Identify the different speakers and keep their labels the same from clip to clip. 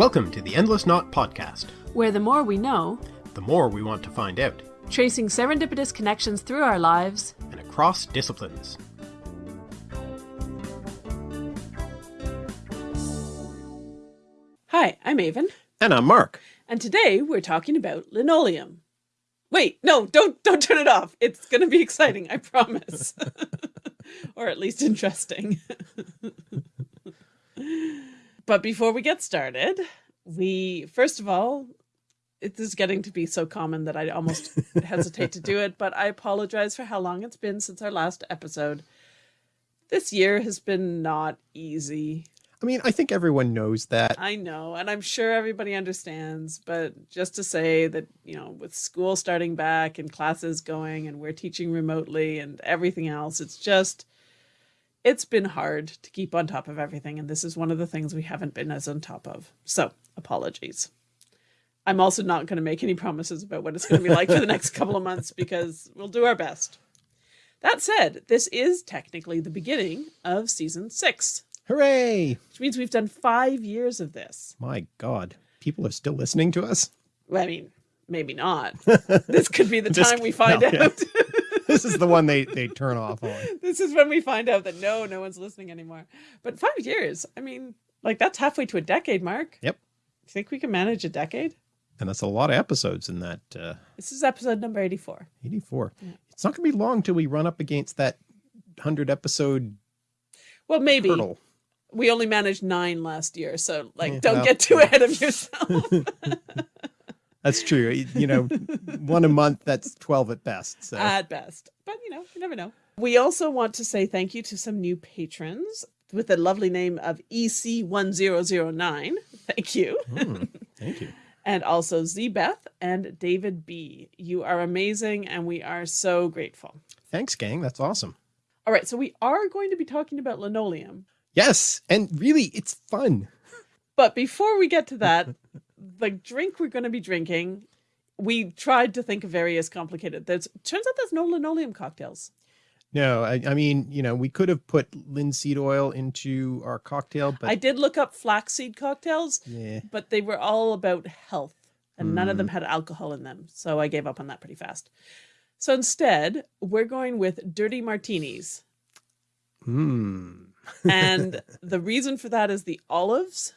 Speaker 1: Welcome to the Endless Knot Podcast,
Speaker 2: where the more we know,
Speaker 1: the more we want to find out,
Speaker 2: tracing serendipitous connections through our lives
Speaker 1: and across disciplines.
Speaker 2: Hi, I'm Aven.
Speaker 1: And I'm Mark.
Speaker 2: And today we're talking about linoleum. Wait, no, don't don't turn it off. It's going to be exciting, I promise. or at least interesting. but before we get started, we first of all, it is getting to be so common that I almost hesitate to do it, but I apologize for how long it's been since our last episode. This year has been not easy.
Speaker 1: I mean, I think everyone knows that.
Speaker 2: I know, and I'm sure everybody understands, but just to say that, you know, with school starting back and classes going and we're teaching remotely and everything else, it's just, it's been hard to keep on top of everything. And this is one of the things we haven't been as on top of. So apologies. I'm also not going to make any promises about what it's going to be like for the next couple of months because we'll do our best. That said, this is technically the beginning of season six.
Speaker 1: Hooray!
Speaker 2: Which means we've done five years of this.
Speaker 1: My God, people are still listening to us?
Speaker 2: I mean, maybe not. this could be the time we find no, out. Yeah.
Speaker 1: This is the one they, they turn off on.
Speaker 2: This is when we find out that no, no one's listening anymore. But five years, I mean, like that's halfway to a decade, Mark.
Speaker 1: Yep.
Speaker 2: You think we can manage a decade?
Speaker 1: And that's a lot of episodes in that. Uh,
Speaker 2: this is episode number 84.
Speaker 1: 84. Yeah. It's not going to be long till we run up against that 100 episode
Speaker 2: well, maybe. Hurdle. We only managed nine last year, so like, yeah, don't well, get too ahead of yourself.
Speaker 1: that's true. You know, one a month, that's 12 at best. So.
Speaker 2: At best. But, you know, you never know. We also want to say thank you to some new patrons with the lovely name of EC1009. Thank you.
Speaker 1: Mm, thank you.
Speaker 2: and also Zbeth and David B. You are amazing, and we are so grateful.
Speaker 1: Thanks, gang. That's awesome.
Speaker 2: All right, so we are going to be talking about linoleum.
Speaker 1: Yes, and really, it's fun.
Speaker 2: But before we get to that, the drink we're going to be drinking, we tried to think of various complicated. There's turns out there's no linoleum cocktails.
Speaker 1: No, I, I mean, you know, we could have put linseed oil into our cocktail, but
Speaker 2: I did look up flaxseed cocktails,
Speaker 1: yeah.
Speaker 2: but they were all about health and mm. none of them hmm. had alcohol in them. So I gave up on that pretty fast. So instead, we're going with dirty martinis.
Speaker 1: Hmm.
Speaker 2: and the reason for that is the olives,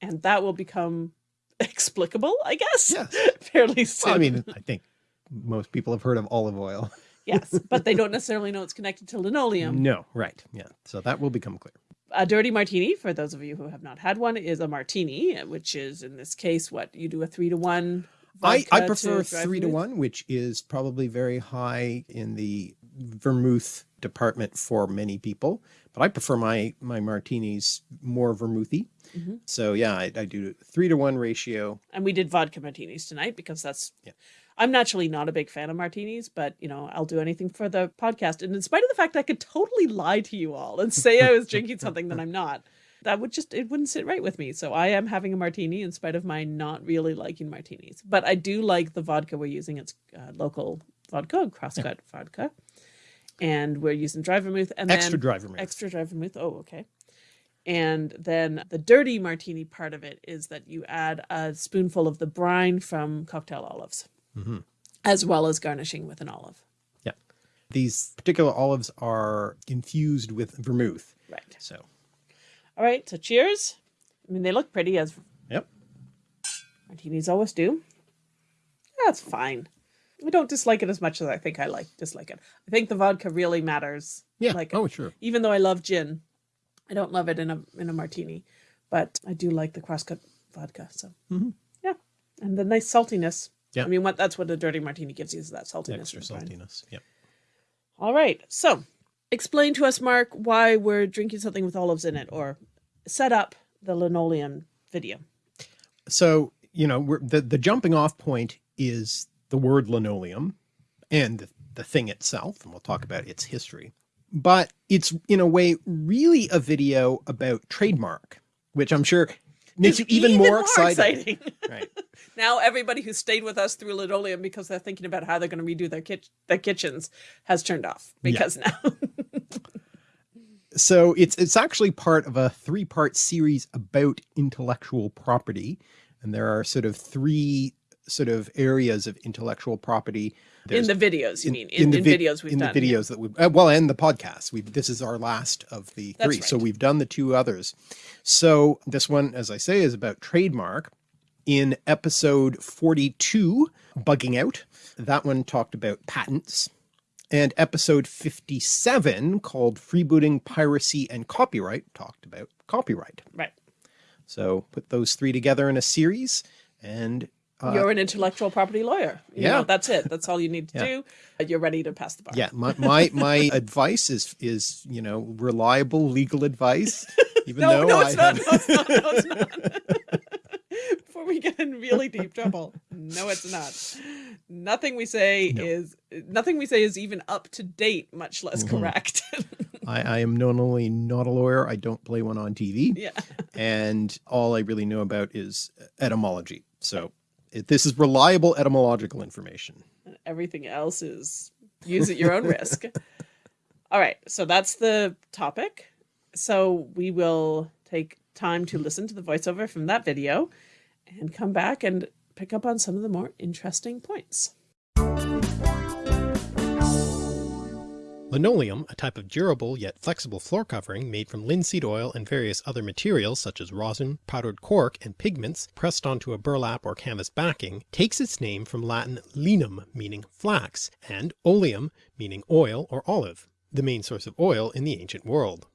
Speaker 2: and that will become explicable, I guess.
Speaker 1: Yes.
Speaker 2: Fairly soon.
Speaker 1: Well, I mean, I think most people have heard of olive oil.
Speaker 2: yes, but they don't necessarily know it's connected to linoleum.
Speaker 1: No, right. Yeah. So that will become clear.
Speaker 2: A dirty martini, for those of you who have not had one, is a martini, which is in this case what you do a three to one.
Speaker 1: I, I prefer to three to one, which is probably very high in the vermouth department for many people, but I prefer my, my martinis more vermouthy. Mm -hmm. So yeah, I, I, do three to one ratio.
Speaker 2: And we did vodka martinis tonight because that's, yeah. I'm naturally not a big fan of martinis, but you know, I'll do anything for the podcast. And in spite of the fact I could totally lie to you all and say I was drinking something that I'm not, that would just, it wouldn't sit right with me. So I am having a martini in spite of my not really liking martinis, but I do like the vodka we're using. It's uh, local vodka, crosscut yeah. vodka. And we're using dry vermouth and
Speaker 1: extra
Speaker 2: then
Speaker 1: dry vermouth.
Speaker 2: Extra dry vermouth. Oh, okay. And then the dirty martini part of it is that you add a spoonful of the brine from cocktail olives
Speaker 1: mm -hmm.
Speaker 2: as well as garnishing with an olive.
Speaker 1: Yeah. These particular olives are infused with vermouth.
Speaker 2: Right.
Speaker 1: So.
Speaker 2: All right. So cheers. I mean, they look pretty as
Speaker 1: yep.
Speaker 2: martinis always do. That's fine. I don't dislike it as much as I think I like dislike it. I think the vodka really matters.
Speaker 1: Yeah.
Speaker 2: Like
Speaker 1: oh, sure.
Speaker 2: Even though I love gin, I don't love it in a in a martini, but I do like the crosscut vodka. So
Speaker 1: mm -hmm.
Speaker 2: yeah, and the nice saltiness.
Speaker 1: Yeah.
Speaker 2: I mean, what that's what a dirty martini gives you is that saltiness.
Speaker 1: Extra saltiness. Yeah.
Speaker 2: All right. So explain to us, Mark, why we're drinking something with olives in it or set up the linoleum video.
Speaker 1: So, you know, we're, the, the jumping off point is the word linoleum and the, the thing itself, and we'll talk about its history. But it's in a way really a video about trademark, which I'm sure makes you even, even more, more, excited.
Speaker 2: exciting.
Speaker 1: right.
Speaker 2: Now everybody who stayed with us through linoleum because they're thinking about how they're going to redo their, their kitchens has turned off because yeah. now.
Speaker 3: so it's it's actually part of a three-part series about intellectual property. And there are sort of three sort of areas of intellectual property.
Speaker 2: There's, in the videos, you in, mean? In, in, the in videos we've
Speaker 3: in
Speaker 2: done.
Speaker 3: the videos yeah. that we've, uh, well, and the podcast. We've, this is our last of the That's three. Right. So we've done the two others. So this one, as I say, is about trademark. In episode 42, Bugging Out, that one talked about patents. And episode 57, called Freebooting, Piracy, and Copyright, talked about copyright.
Speaker 2: Right.
Speaker 3: So put those three together in a series and
Speaker 2: uh, you're an intellectual property lawyer. You
Speaker 3: yeah.
Speaker 2: Know, that's it. That's all you need to yeah. do. You're ready to pass the bar.
Speaker 3: Yeah. My, my, my advice is, is, you know, reliable legal advice. Even
Speaker 2: no,
Speaker 3: though
Speaker 2: no,
Speaker 3: I
Speaker 2: it's not, no, it's not. No, it's not. Before we get in really deep trouble. No, it's not. Nothing we say no. is, nothing we say is even up to date, much less mm -hmm. correct.
Speaker 3: I, I, am not only not a lawyer, I don't play one on TV.
Speaker 2: Yeah.
Speaker 3: And all I really know about is etymology. So it, this is reliable etymological information.
Speaker 2: And everything else is use at your own risk. All right. So that's the topic. So we will take time to listen to the voiceover from that video and come back and pick up on some of the more interesting points.
Speaker 1: Linoleum, a type of durable yet flexible floor covering made from linseed oil and various other materials such as rosin, powdered cork, and pigments pressed onto a burlap or canvas backing, takes its name from Latin linum meaning flax and oleum meaning oil or olive, the main source of oil in the ancient world.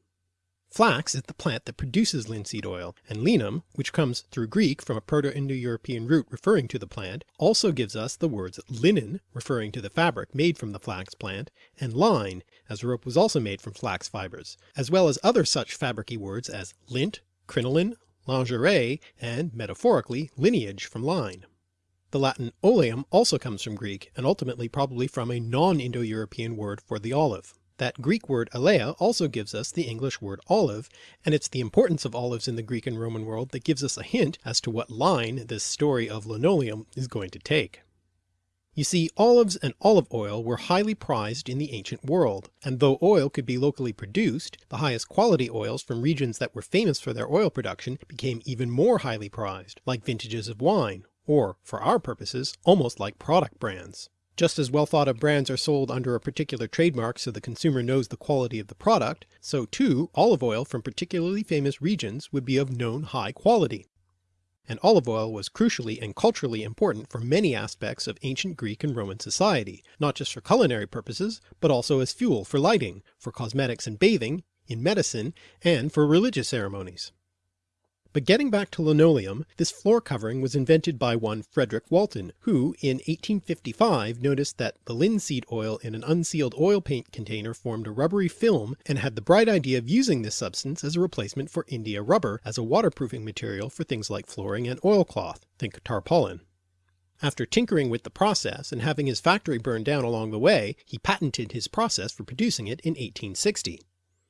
Speaker 1: Flax is the plant that produces linseed oil, and linum, which comes through Greek from a Proto-Indo-European root referring to the plant, also gives us the words linen, referring to the fabric made from the flax plant, and line, as rope was also made from flax fibers, as well as other such fabricy words as lint, crinoline, lingerie, and, metaphorically, lineage from line. The Latin oleum also comes from Greek, and ultimately probably from a non-Indo-European word for the olive. That Greek word aleia also gives us the English word olive, and it's the importance of olives in the Greek and Roman world that gives us a hint as to what line this story of linoleum is going to take. You see, olives and olive oil were highly prized in the ancient world, and though oil could be locally produced, the highest quality oils from regions that were famous for their oil production became even more highly prized, like vintages of wine, or, for our purposes, almost like product brands. Just as well thought of brands are sold under a particular trademark so the consumer knows the quality of the product, so too olive oil from particularly famous regions would be of known high quality. And olive oil was crucially and culturally important for many aspects of ancient Greek and Roman society, not just for culinary purposes, but also as fuel for lighting, for cosmetics and bathing, in medicine, and for religious ceremonies. But getting back to linoleum, this floor covering was invented by one Frederick Walton, who in 1855 noticed that the linseed oil in an unsealed oil paint container formed a rubbery film and had the bright idea of using this substance as a replacement for India rubber as a waterproofing material for things like flooring and oilcloth, think tarpaulin. After tinkering with the process and having his factory burned down along the way, he patented his process for producing it in 1860.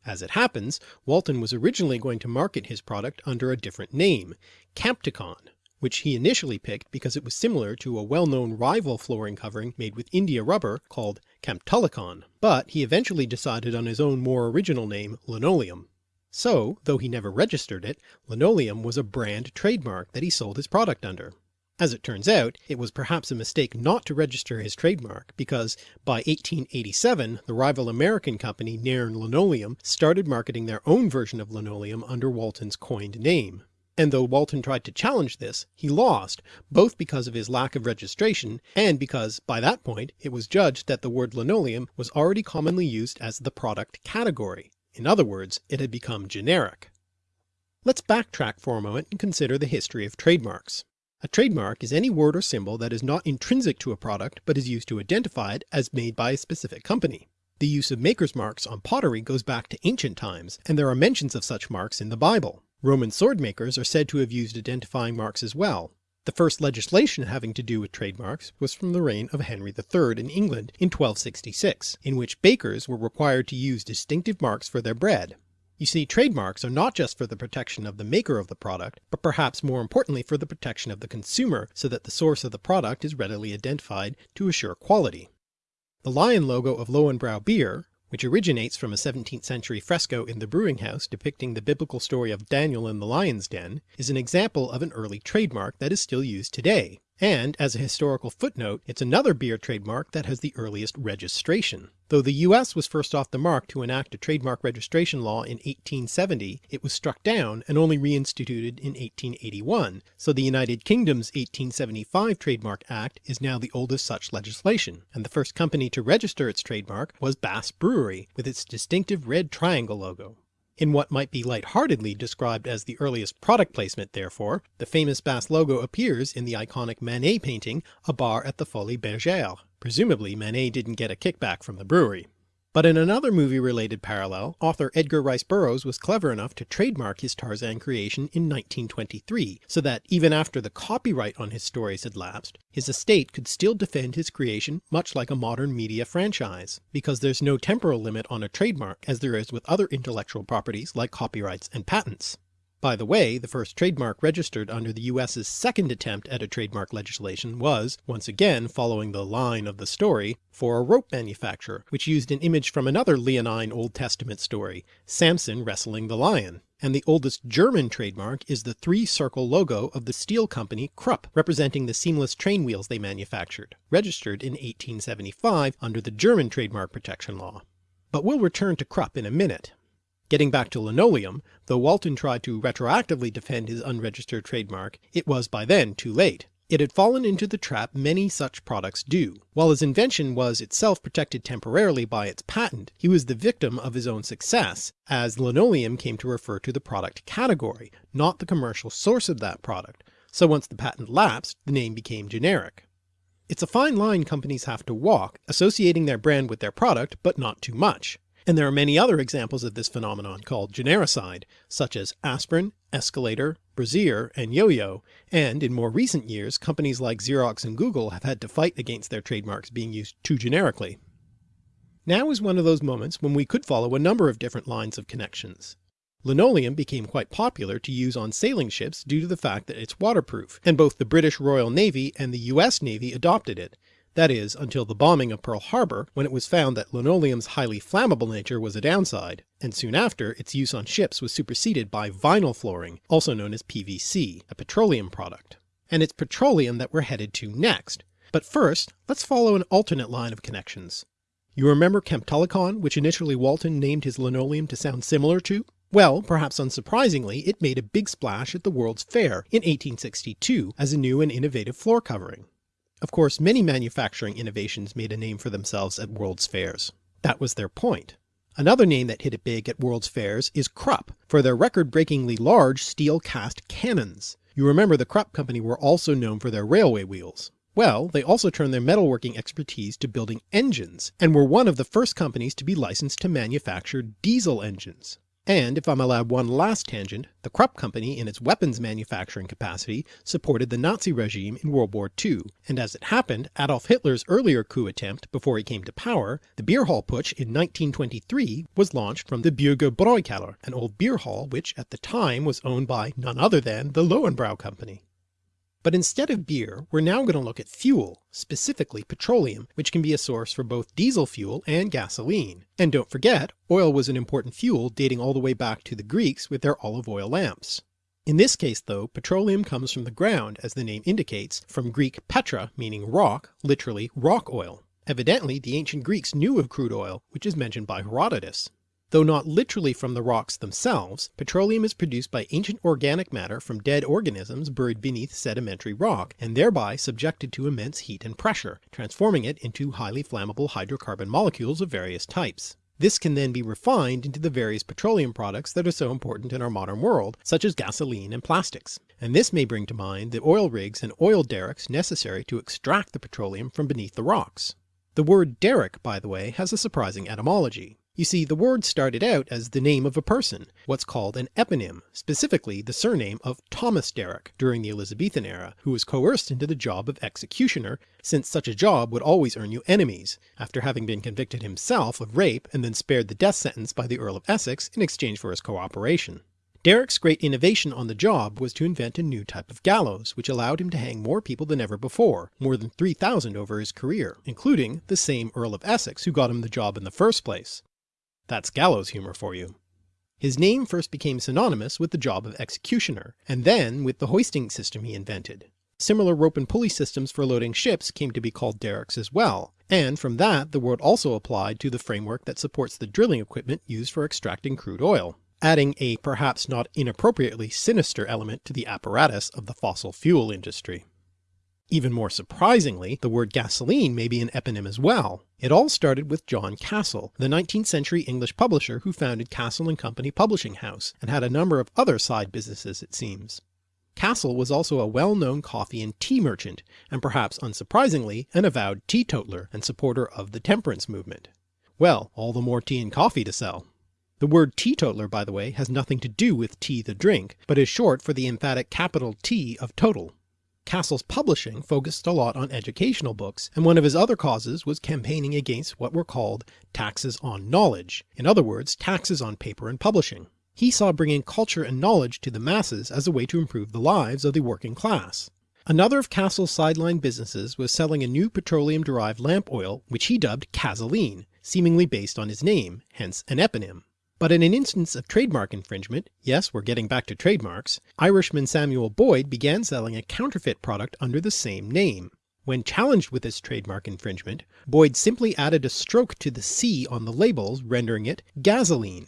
Speaker 1: As it happens, Walton was originally going to market his product under a different name, Campticon, which he initially picked because it was similar to a well-known rival flooring covering made with India rubber called Camptulicon, but he eventually decided on his own more original name, linoleum. So, though he never registered it, linoleum was a brand trademark that he sold his product under. As it turns out, it was perhaps a mistake not to register his trademark, because by 1887 the rival American company Nairn Linoleum started marketing their own version of linoleum under Walton's coined name. And though Walton tried to challenge this, he lost, both because of his lack of registration and because by that point it was judged that the word linoleum was already commonly used as the product category. In other words, it had become generic. Let's backtrack for a moment and consider the history of trademarks. A trademark is any word or symbol that is not intrinsic to a product but is used to identify it as made by a specific company. The use of maker's marks on pottery goes back to ancient times, and there are mentions of such marks in the Bible. Roman sword makers are said to have used identifying marks as well. The first legislation having to do with trademarks was from the reign of Henry III in England in 1266, in which bakers were required to use distinctive marks for their bread. You see, trademarks are not just for the protection of the maker of the product, but perhaps more importantly for the protection of the consumer so that the source of the product is readily identified to assure quality. The lion logo of Löwenbräu beer, which originates from a 17th century fresco in the brewing house depicting the biblical story of Daniel in the lion's den, is an example of an early trademark that is still used today, and as a historical footnote it's another beer trademark that has the earliest registration. Though the US was first off the mark to enact a trademark registration law in 1870, it was struck down and only reinstituted in 1881, so the United Kingdom's 1875 Trademark Act is now the oldest such legislation, and the first company to register its trademark was Bass Brewery, with its distinctive red triangle logo. In what might be lightheartedly described as the earliest product placement therefore, the famous Bass logo appears in the iconic Manet painting A Bar at the Folies Bergère. Presumably Manet didn't get a kickback from the brewery. But in another movie related parallel, author Edgar Rice Burroughs was clever enough to trademark his Tarzan creation in 1923, so that even after the copyright on his stories had lapsed, his estate could still defend his creation much like a modern media franchise, because there's no temporal limit on a trademark as there is with other intellectual properties like copyrights and patents. By the way, the first trademark registered under the US's second attempt at a trademark legislation was, once again following the line of the story, for a rope manufacturer, which used an image from another leonine Old Testament story, Samson wrestling the lion. And the oldest German trademark is the three-circle logo of the steel company Krupp, representing the seamless train wheels they manufactured, registered in 1875 under the German trademark protection law. But we'll return to Krupp in a minute. Getting back to linoleum, though Walton tried to retroactively defend his unregistered trademark, it was by then too late. It had fallen into the trap many such products do. While his invention was itself protected temporarily by its patent, he was the victim of his own success, as linoleum came to refer to the product category, not the commercial source of that product, so once the patent lapsed, the name became generic. It's a fine line companies have to walk, associating their brand with their product, but not too much. And there are many other examples of this phenomenon called genericide, such as aspirin, escalator, brazier, and yo-yo, and in more recent years companies like Xerox and Google have had to fight against their trademarks being used too generically. Now is one of those moments when we could follow a number of different lines of connections. Linoleum became quite popular to use on sailing ships due to the fact that it's waterproof, and both the British Royal Navy and the US Navy adopted it, that is, until the bombing of Pearl Harbor, when it was found that linoleum's highly flammable nature was a downside, and soon after its use on ships was superseded by vinyl flooring, also known as PVC, a petroleum product. And it's petroleum that we're headed to next. But first, let's follow an alternate line of connections. You remember Camptulicon, which initially Walton named his linoleum to sound similar to? Well, perhaps unsurprisingly, it made a big splash at the World's Fair in 1862 as a new and innovative floor covering. Of course many manufacturing innovations made a name for themselves at World's Fairs. That was their point. Another name that hit it big at World's Fairs is Krupp, for their record-breakingly large steel cast cannons. You remember the Krupp company were also known for their railway wheels. Well, they also turned their metalworking expertise to building engines, and were one of the first companies to be licensed to manufacture diesel engines. And if I'm allowed one last tangent, the Krupp company in its weapons manufacturing capacity supported the Nazi regime in World War II, and as it happened Adolf Hitler's earlier coup attempt before he came to power, the beer hall putsch in 1923 was launched from the Bürger an old beer hall which at the time was owned by none other than the Löwenbräu company. But instead of beer, we're now going to look at fuel, specifically petroleum, which can be a source for both diesel fuel and gasoline. And don't forget, oil was an important fuel dating all the way back to the Greeks with their olive oil lamps. In this case though, petroleum comes from the ground as the name indicates, from Greek petra meaning rock, literally rock oil. Evidently the ancient Greeks knew of crude oil, which is mentioned by Herodotus. Though not literally from the rocks themselves, petroleum is produced by ancient organic matter from dead organisms buried beneath sedimentary rock, and thereby subjected to immense heat and pressure, transforming it into highly flammable hydrocarbon molecules of various types. This can then be refined into the various petroleum products that are so important in our modern world, such as gasoline and plastics. And this may bring to mind the oil rigs and oil derricks necessary to extract the petroleum from beneath the rocks. The word derrick, by the way, has a surprising etymology. You see, the word started out as the name of a person, what's called an eponym, specifically the surname of Thomas Derrick during the Elizabethan era, who was coerced into the job of executioner, since such a job would always earn you enemies, after having been convicted himself of rape and then spared the death sentence by the Earl of Essex in exchange for his cooperation. Derrick's great innovation on the job was to invent a new type of gallows, which allowed him to hang more people than ever before, more than 3,000 over his career, including the same Earl of Essex who got him the job in the first place. That's gallows humour for you. His name first became synonymous with the job of executioner, and then with the hoisting system he invented. Similar rope and pulley systems for loading ships came to be called derricks as well, and from that the word also applied to the framework that supports the drilling equipment used for extracting crude oil, adding a perhaps not inappropriately sinister element to the apparatus of the fossil fuel industry. Even more surprisingly, the word gasoline may be an eponym as well. It all started with John Cassell, the 19th century English publisher who founded Cassell & Company Publishing House, and had a number of other side businesses it seems. Cassell was also a well-known coffee and tea merchant, and perhaps unsurprisingly an avowed teetotaler and supporter of the temperance movement. Well, all the more tea and coffee to sell. The word teetotaler by the way has nothing to do with tea the drink, but is short for the emphatic capital T of total. Cassell's publishing focused a lot on educational books, and one of his other causes was campaigning against what were called taxes on knowledge, in other words taxes on paper and publishing. He saw bringing culture and knowledge to the masses as a way to improve the lives of the working class. Another of Cassell's sideline businesses was selling a new petroleum-derived lamp oil which he dubbed Cazeline, seemingly based on his name, hence an eponym. But in an instance of trademark infringement, yes we're getting back to trademarks, Irishman Samuel Boyd began selling a counterfeit product under the same name. When challenged with this trademark infringement, Boyd simply added a stroke to the C on the labels rendering it gasoline.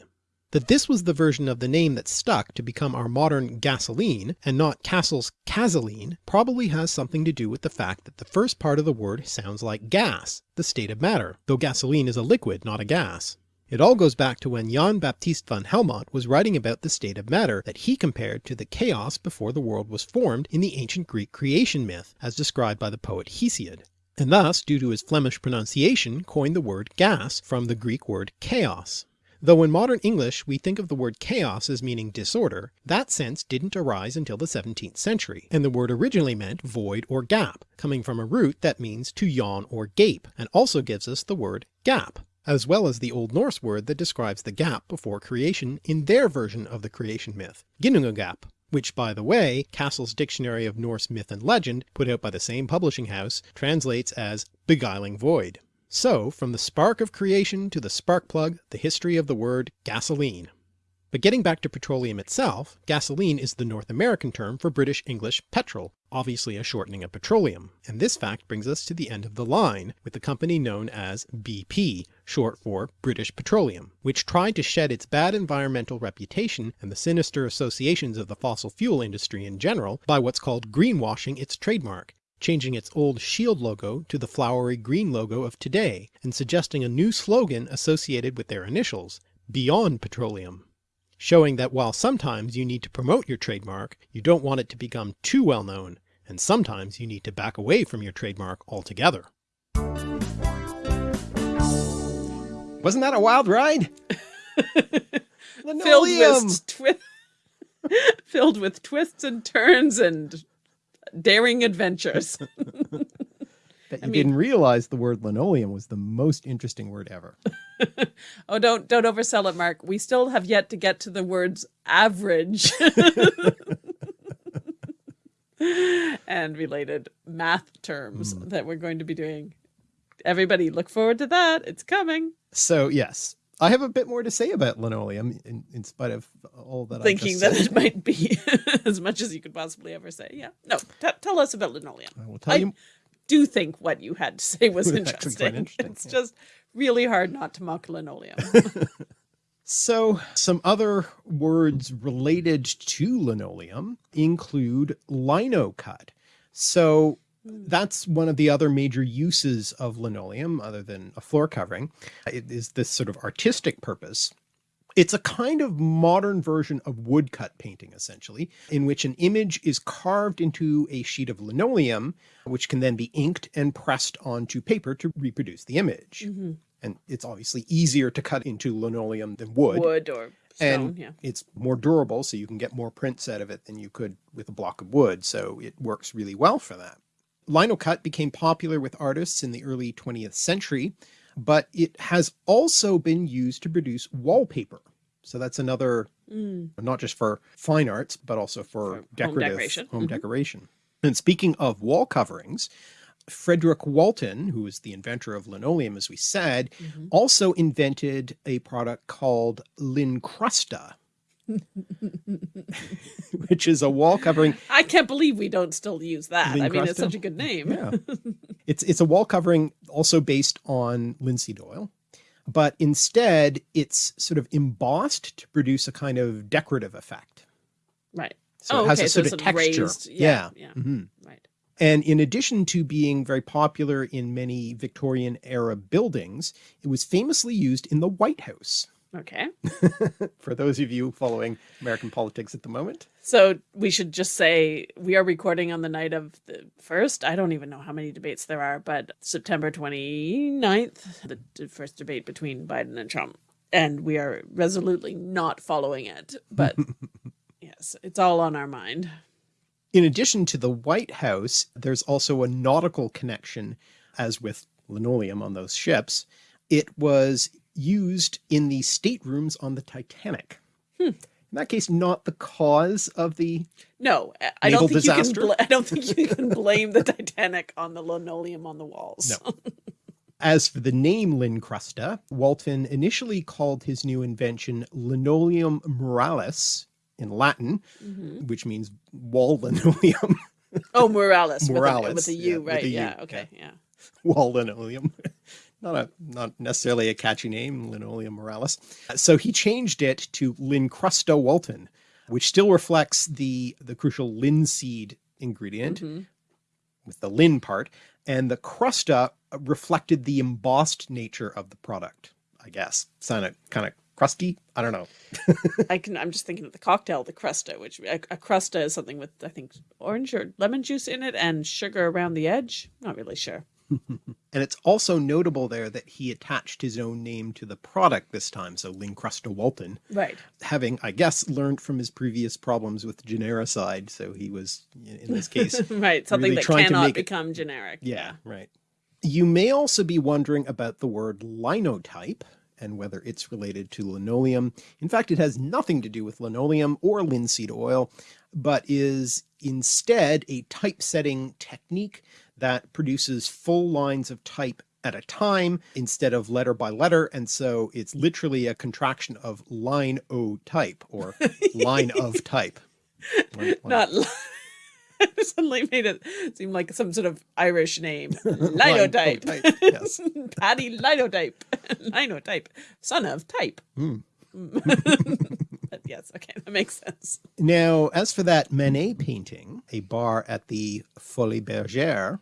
Speaker 1: That this was the version of the name that stuck to become our modern gasoline and not Cassell's Cazeline probably has something to do with the fact that the first part of the word sounds like gas, the state of matter, though gasoline is a liquid not a gas. It all goes back to when Jan Baptist van Helmont was writing about the state of matter that he compared to the chaos before the world was formed in the ancient Greek creation myth as described by the poet Hesiod, and thus due to his Flemish pronunciation coined the word gas from the Greek word chaos. Though in modern English we think of the word chaos as meaning disorder, that sense didn't arise until the 17th century, and the word originally meant void or gap, coming from a root that means to yawn or gape, and also gives us the word gap as well as the Old Norse word that describes the gap before creation in their version of the creation myth, Ginnungagap, which by the way Cassell's Dictionary of Norse Myth and Legend, put out by the same publishing house, translates as beguiling void. So from the spark of creation to the spark plug, the history of the word gasoline. But getting back to petroleum itself, gasoline is the North American term for British English petrol, obviously a shortening of petroleum, and this fact brings us to the end of the line, with the company known as BP, short for British Petroleum, which tried to shed its bad environmental reputation and the sinister associations of the fossil fuel industry in general by what's called greenwashing its trademark, changing its old shield logo to the flowery green logo of today, and suggesting a new slogan associated with their initials, Beyond Petroleum showing that while sometimes you need to promote your trademark, you don't want it to become too well known, and sometimes you need to back away from your trademark altogether.
Speaker 4: Wasn't that a wild ride?
Speaker 2: filled with twi filled with twists and turns and daring adventures.
Speaker 4: that you I mean, didn't realize the word linoleum was the most interesting word ever.
Speaker 2: oh, don't don't oversell it, Mark. We still have yet to get to the words average and related math terms mm. that we're going to be doing. Everybody look forward to that. It's coming.
Speaker 4: So yes, I have a bit more to say about linoleum in, in spite of all that I'm
Speaker 2: Thinking that it might be as much as you could possibly ever say. Yeah. No, tell us about linoleum.
Speaker 4: I will tell I, you
Speaker 2: do think what you had to say was interesting. interesting. It's yeah. just really hard not to mock linoleum.
Speaker 4: so some other words related to linoleum include lino cut. So that's one of the other major uses of linoleum other than a floor covering. It is this sort of artistic purpose it's a kind of modern version of woodcut painting, essentially, in which an image is carved into a sheet of linoleum, which can then be inked and pressed onto paper to reproduce the image. Mm -hmm. And it's obviously easier to cut into linoleum than wood.
Speaker 2: Wood or stone,
Speaker 4: and
Speaker 2: yeah.
Speaker 4: it's more durable, so you can get more prints out of it than you could with a block of wood, so it works really well for that. Linocut became popular with artists in the early 20th century, but it has also been used to produce wallpaper. So that's another, mm. not just for fine arts, but also for, for decorative home decoration. Home mm -hmm. decoration. And speaking of wall coverings,
Speaker 1: Frederick Walton, who was the inventor of linoleum, as we said,
Speaker 2: Mhm.
Speaker 1: also invented a product called Lincrusta, which is a wall covering.
Speaker 2: I can't believe we don't still use that. I mean, it's such a good name.
Speaker 1: Yeah. it's, it's a wall covering also based on linseed oil, but instead it's sort of embossed to produce a kind of decorative effect.
Speaker 2: Right.
Speaker 1: So
Speaker 2: oh,
Speaker 1: it has
Speaker 2: okay.
Speaker 1: a sort
Speaker 2: it's
Speaker 1: of
Speaker 2: a
Speaker 1: texture.
Speaker 2: raised. Yeah. Yeah.
Speaker 1: Mhm.
Speaker 2: Right.
Speaker 1: And in addition to being very popular in many Victorian era buildings, it was famously used in the White House.
Speaker 2: Okay.
Speaker 1: For those of you following American politics at the moment.
Speaker 2: So we should just say we are recording on the night of the first. I don't even know how many debates there are, but September 29th, the first debate between Biden and Trump. And we are resolutely not following it. But yes, it's all on our mind.
Speaker 1: In addition to the White House, there's also a nautical connection, as with linoleum on those ships. It was used in the staterooms on the Titanic.
Speaker 2: Hmm.
Speaker 1: In that case, not the cause of the
Speaker 2: No, I- don't think
Speaker 1: disaster?
Speaker 2: you can. I don't think you can blame the Titanic on the linoleum on the walls.
Speaker 1: No. As for the name Lincrusta, Walton initially called his new invention linoleum muralis in Latin,
Speaker 2: Mhm.
Speaker 1: which means wall linoleum,
Speaker 2: Oh, Morales.
Speaker 1: Morales,
Speaker 2: with a, with a
Speaker 1: yeah,
Speaker 2: U,
Speaker 1: with
Speaker 2: right?
Speaker 1: a U,
Speaker 2: yeah.
Speaker 1: yeah.
Speaker 2: Okay. Yeah.
Speaker 1: wall linoleum. Not a not necessarily a catchy name, linoleum Morales. So he changed it to Lincrusta Walton, which still reflects the the crucial linseed ingredient
Speaker 2: Mhm.
Speaker 1: with the lin part, and the crusta reflected the embossed nature of the product. I guess sounded kind of crusty. I don't know.
Speaker 2: I can. I'm just thinking of the cocktail, the crusta, which a, a crusta is something with I think orange or lemon juice in it and sugar around the edge. Not really sure.
Speaker 1: And it's also notable there that he attached his own name to the product this time, so Lincrusta Walton.
Speaker 2: Right.
Speaker 1: having, I guess, learned from his previous problems with genericide. So he was, in this case,
Speaker 2: right. Something
Speaker 1: really
Speaker 2: that cannot
Speaker 1: make it-
Speaker 2: become generic.
Speaker 1: yeah, right. You may also be wondering about the word linotype and whether it's related to linoleum. In fact, it has nothing to do with linoleum or linseed oil, but is instead a typesetting technique that produces full lines of type at a time instead of letter by letter. And so it's literally a contraction of line O type or line of type.
Speaker 2: Not. suddenly made it seem like some sort of Irish name. Linotype.
Speaker 1: Line O type, yes.
Speaker 2: Paddy Linotype. Linotype. Son of type.
Speaker 1: Hmm.
Speaker 2: But yes. Okay. That makes sense.
Speaker 1: Now, as for that Manet painting, a bar at the Folies Bergère,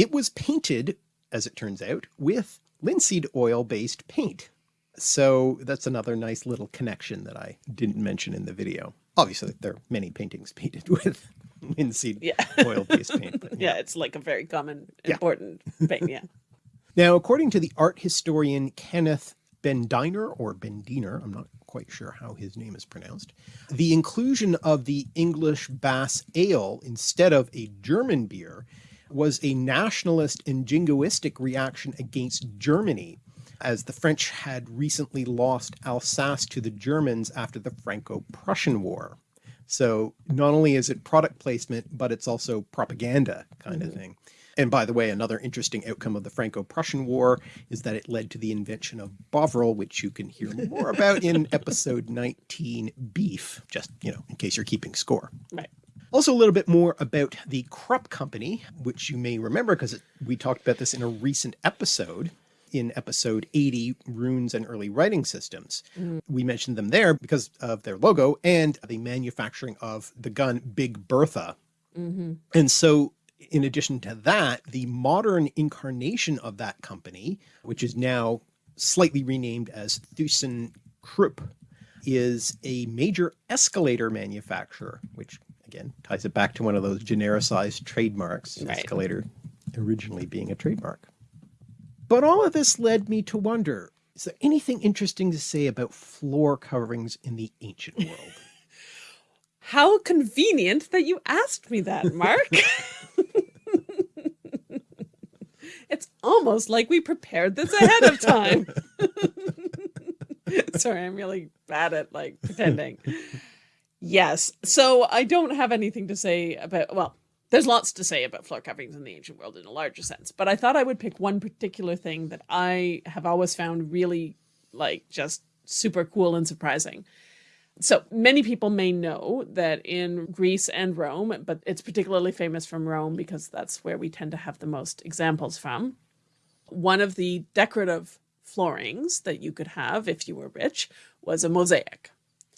Speaker 1: it was painted, as it turns out, with linseed oil based paint. So that's another nice little connection that I didn't mention in the video. Obviously, there are many paintings painted with linseed
Speaker 2: Yeah.
Speaker 1: oil based paint. but
Speaker 2: Yeah. It's like a very common,
Speaker 1: Yeah.
Speaker 2: important thing. Yeah.
Speaker 1: Now, according to the art historian Kenneth Bendiner or Bendiner, I'm not quite sure how his name is pronounced, the inclusion of the English Bass Ale instead of a German beer was a nationalist and jingoistic reaction against Germany, as the French had recently lost Alsace to the Germans after the Franco-Prussian War. So not only is it product placement, but it's also propaganda kind of mm-hmm. thing. And by the way, another interesting outcome of the Franco-Prussian War is that it led to the invention of Bovril, which you can hear more about in episode 19, Beef, just, you know, in case you're keeping score.
Speaker 2: Right.
Speaker 1: Also a little bit more about the Krupp Company, which you may remember because we talked about this in a recent episode in episode 80, Runes and Early Writing Systems. We mentioned them there because of their logo and the manufacturing of the gun Big Bertha.
Speaker 2: Mm-hmm.
Speaker 1: And so in addition to that, the modern incarnation of that company, which is now slightly renamed as Thyssen Krupp, is a major escalator manufacturer, which again ties it back to one of those genericized trademarks,
Speaker 2: Right.
Speaker 1: escalator originally being a trademark. But all of this led me to wonder, is there anything interesting to say about floor coverings in the ancient world?
Speaker 2: How convenient that you asked me that, Mark. it's almost like we prepared this ahead of time. Sorry, I'm really bad at like pretending. Yes. So I don't have anything to say about, well, there's lots to say about floor coverings in the ancient world in a larger sense, but I thought I would pick one particular thing that I have always found really like just super cool and surprising. So many people may know that in Greece and Rome, but it's particularly famous from Rome because that's where we tend to have the most examples from. One of the decorative floorings that you could have if you were rich was a mosaic.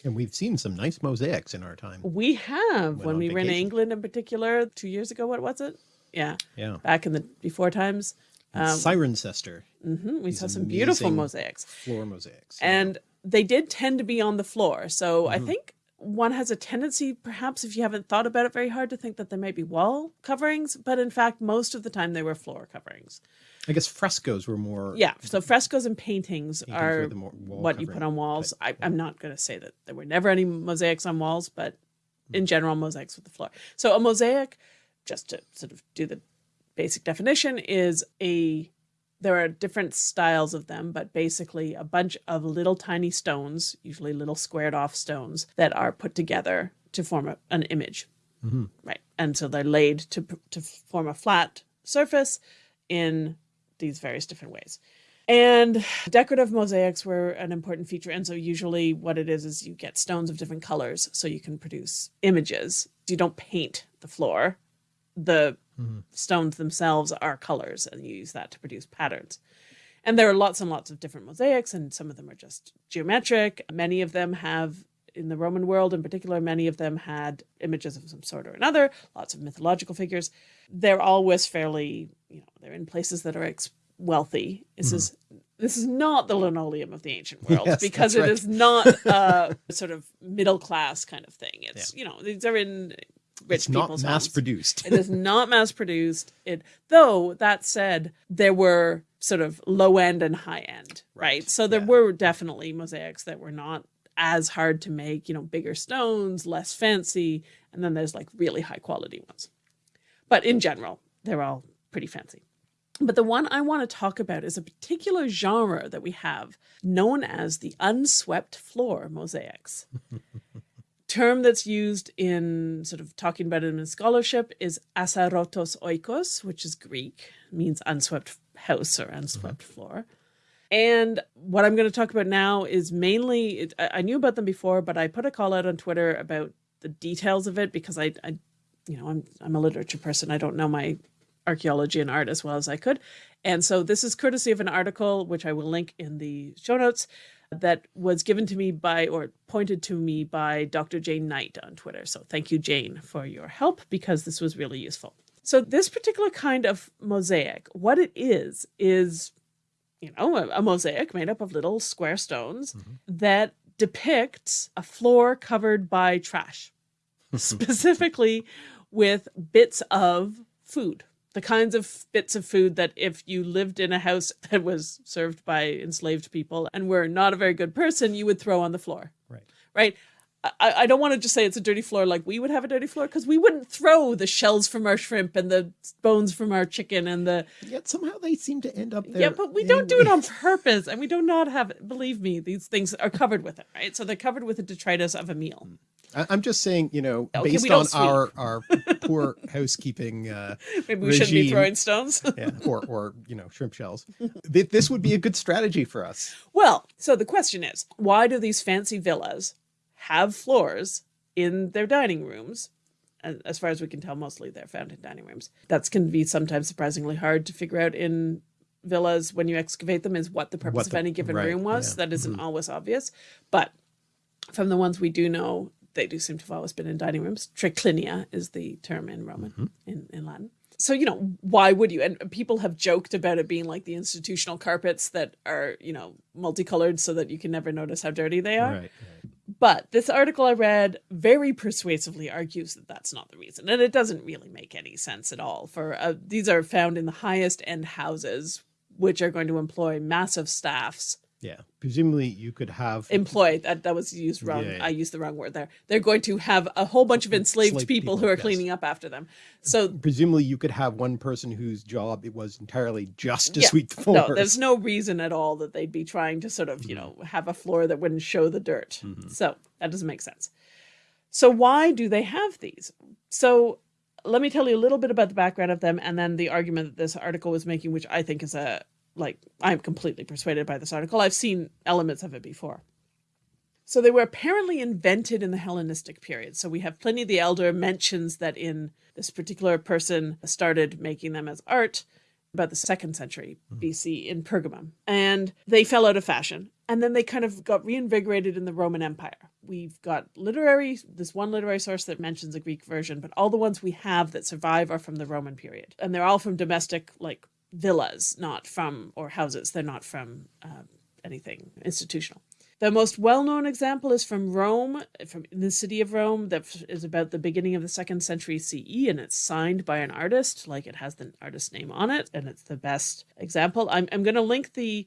Speaker 1: And we've seen some nice mosaics in our time.
Speaker 2: We have
Speaker 1: Went
Speaker 2: when we were in. England in particular two years ago. What was it? Yeah,
Speaker 1: Yeah.
Speaker 2: back in the before times.
Speaker 1: And Cirencester
Speaker 2: hmm We
Speaker 1: These
Speaker 2: saw some beautiful mosaics.
Speaker 1: floor mosaics.
Speaker 2: and they did tend to be on the floor. So I
Speaker 1: Mhm.
Speaker 2: think one has a tendency, perhaps if you haven't thought about it very hard, to think that they might be wall coverings, but in fact, most of the time they were floor coverings.
Speaker 1: I guess frescoes were more.
Speaker 2: Yeah, so frescoes and paintings,
Speaker 1: Paintings
Speaker 2: are
Speaker 1: the more wall
Speaker 2: what you put on walls. I, I'm not going to say that there were never any mosaics on walls, but in general, mosaics with the floor. So a mosaic, just to sort of do the basic definition, is a there are different styles of them, but basically a bunch of little tiny stones, usually little squared off stones, that are put together to form a, an image.
Speaker 1: Mhm.
Speaker 2: Right. And so they're laid to, to form a flat surface in these various different ways. And decorative mosaics were an important feature. And so usually what it is is you get stones of different colors so you can produce images. You don't paint the floor. The
Speaker 1: Mhm.
Speaker 2: stones themselves are colors and you use that to produce patterns. And there are lots and lots of different mosaics, and some of them are just geometric. Many of them have, in the Roman world in particular, many of them had images of some sort or another, lots of mythological figures. They're always fairly, you know, they're in places that are wealthy. This mm-hmm. is this is not the linoleum of the ancient world
Speaker 1: Yes,
Speaker 2: because it
Speaker 1: right.
Speaker 2: is not a sort of middle class kind of thing. It's you know these are in rich
Speaker 1: It's not
Speaker 2: people's
Speaker 1: mass
Speaker 2: homes
Speaker 1: produced.
Speaker 2: it is not mass produced. It though that said, there were sort of low end and high end, right?
Speaker 1: Right,
Speaker 2: So there
Speaker 1: yeah.
Speaker 2: were definitely mosaics that were not as hard to make, you know, bigger stones, less fancy, and then there's like really high quality ones. But in general, they're all pretty fancy. But the one I want to talk about is a particular genre that we have known as the unswept floor mosaics term that's used in sort of talking about it in scholarship is asarotos oikos, which is Greek, means unswept house or unswept mm-hmm. floor. And what I'm going to talk about now is mainly, it, I I knew about them before, but I put a call out on Twitter about the details of it because I, I you know, I'm, I'm a literature person. I don't know my archaeology and art as well as I could. And so this is courtesy of an article, which I will link in the show notes, that was given to me by or pointed to me by Dr. Jane Knight on Twitter. So thank you, Jane, for your help because this was really useful. So this particular kind of mosaic, what it is, is, you know, a, a mosaic made up of little square stones mm-hmm. that depicts a floor covered by trash, specifically with bits of food. The kinds of bits of food that if you lived in a house that was served by enslaved people and were not a very good person, you would throw on the floor
Speaker 1: Right.
Speaker 2: right? I, I don't want to just say it's a dirty floor like we would have a dirty floor because we wouldn't throw the shells from our shrimp and the bones from our chicken and the
Speaker 1: Yet somehow they seem to end up there.
Speaker 2: yeah, but we don't do it on purpose, and we do not have. Believe me, these things are covered with it, right? So they're covered with the detritus of a meal. Mm.
Speaker 1: I- I'm just saying, you know,
Speaker 2: Okay,
Speaker 1: based on
Speaker 2: don't
Speaker 1: our our poor housekeeping, uh,
Speaker 2: Maybe we shouldn't be throwing stones.
Speaker 1: yeah, or or you know, shrimp shells. This would be a good strategy for us.
Speaker 2: Well, so the question is, why do these fancy villas have floors in their dining rooms? And As far as we can tell, mostly they're found in dining rooms. That's can be sometimes surprisingly hard to figure out in villas when you excavate them is what the purpose
Speaker 1: What
Speaker 2: of any given
Speaker 1: right,
Speaker 2: room was.
Speaker 1: yeah.
Speaker 2: That isn't always obvious. But from the ones we do know, they do seem to have always been in dining rooms. Triclinia is the term in Roman,
Speaker 1: Mm-hmm.
Speaker 2: in, in Latin. So, you know, why would you? And people have joked about it being like the institutional carpets that are, you know, multicolored so that you can never notice how dirty they are.
Speaker 1: Right.
Speaker 2: But this article I read very persuasively argues that that's not the reason. And it doesn't really make any sense at all. For uh, these are found in the highest end houses, which are going to employ massive staffs
Speaker 1: Yeah. Presumably, you could have
Speaker 2: employed that that was used wrong
Speaker 1: Yeah, yeah.
Speaker 2: i used the wrong word there they're going to have a whole bunch of enslaved
Speaker 1: Enslaved
Speaker 2: people, who are
Speaker 1: yes.
Speaker 2: cleaning up after them so
Speaker 1: presumably you could have one person whose job it was entirely just to
Speaker 2: Yeah.
Speaker 1: sweep the floors.
Speaker 2: no there's no reason at all that they'd be trying to sort of you mm-hmm. know have a floor that wouldn't show the dirt mm-hmm. so that doesn't make sense so why do they have these so let me tell you a little bit about the background of them and then the argument that this article was making, which I think is a, like, I'm completely persuaded by this article. I've seen elements of it before. So they were apparently invented in the Hellenistic period. So we have Pliny the Elder mentions that in this particular person started making them as art about the second century hmm. BC in Pergamum. And they fell out of fashion. And then they kind of got reinvigorated in the Roman Empire. We've got literary, this one literary source that mentions a Greek version, but all the ones we have that survive are from the Roman period. And they're all from domestic, like villas, not from, or houses. They're not from uh, anything institutional. The most well-known example is from Rome, from the city of Rome, that is about the beginning of the second century CE, and it's signed by an artist, like it has the artist name on it, and it's the best example. I'm, I'm going to link the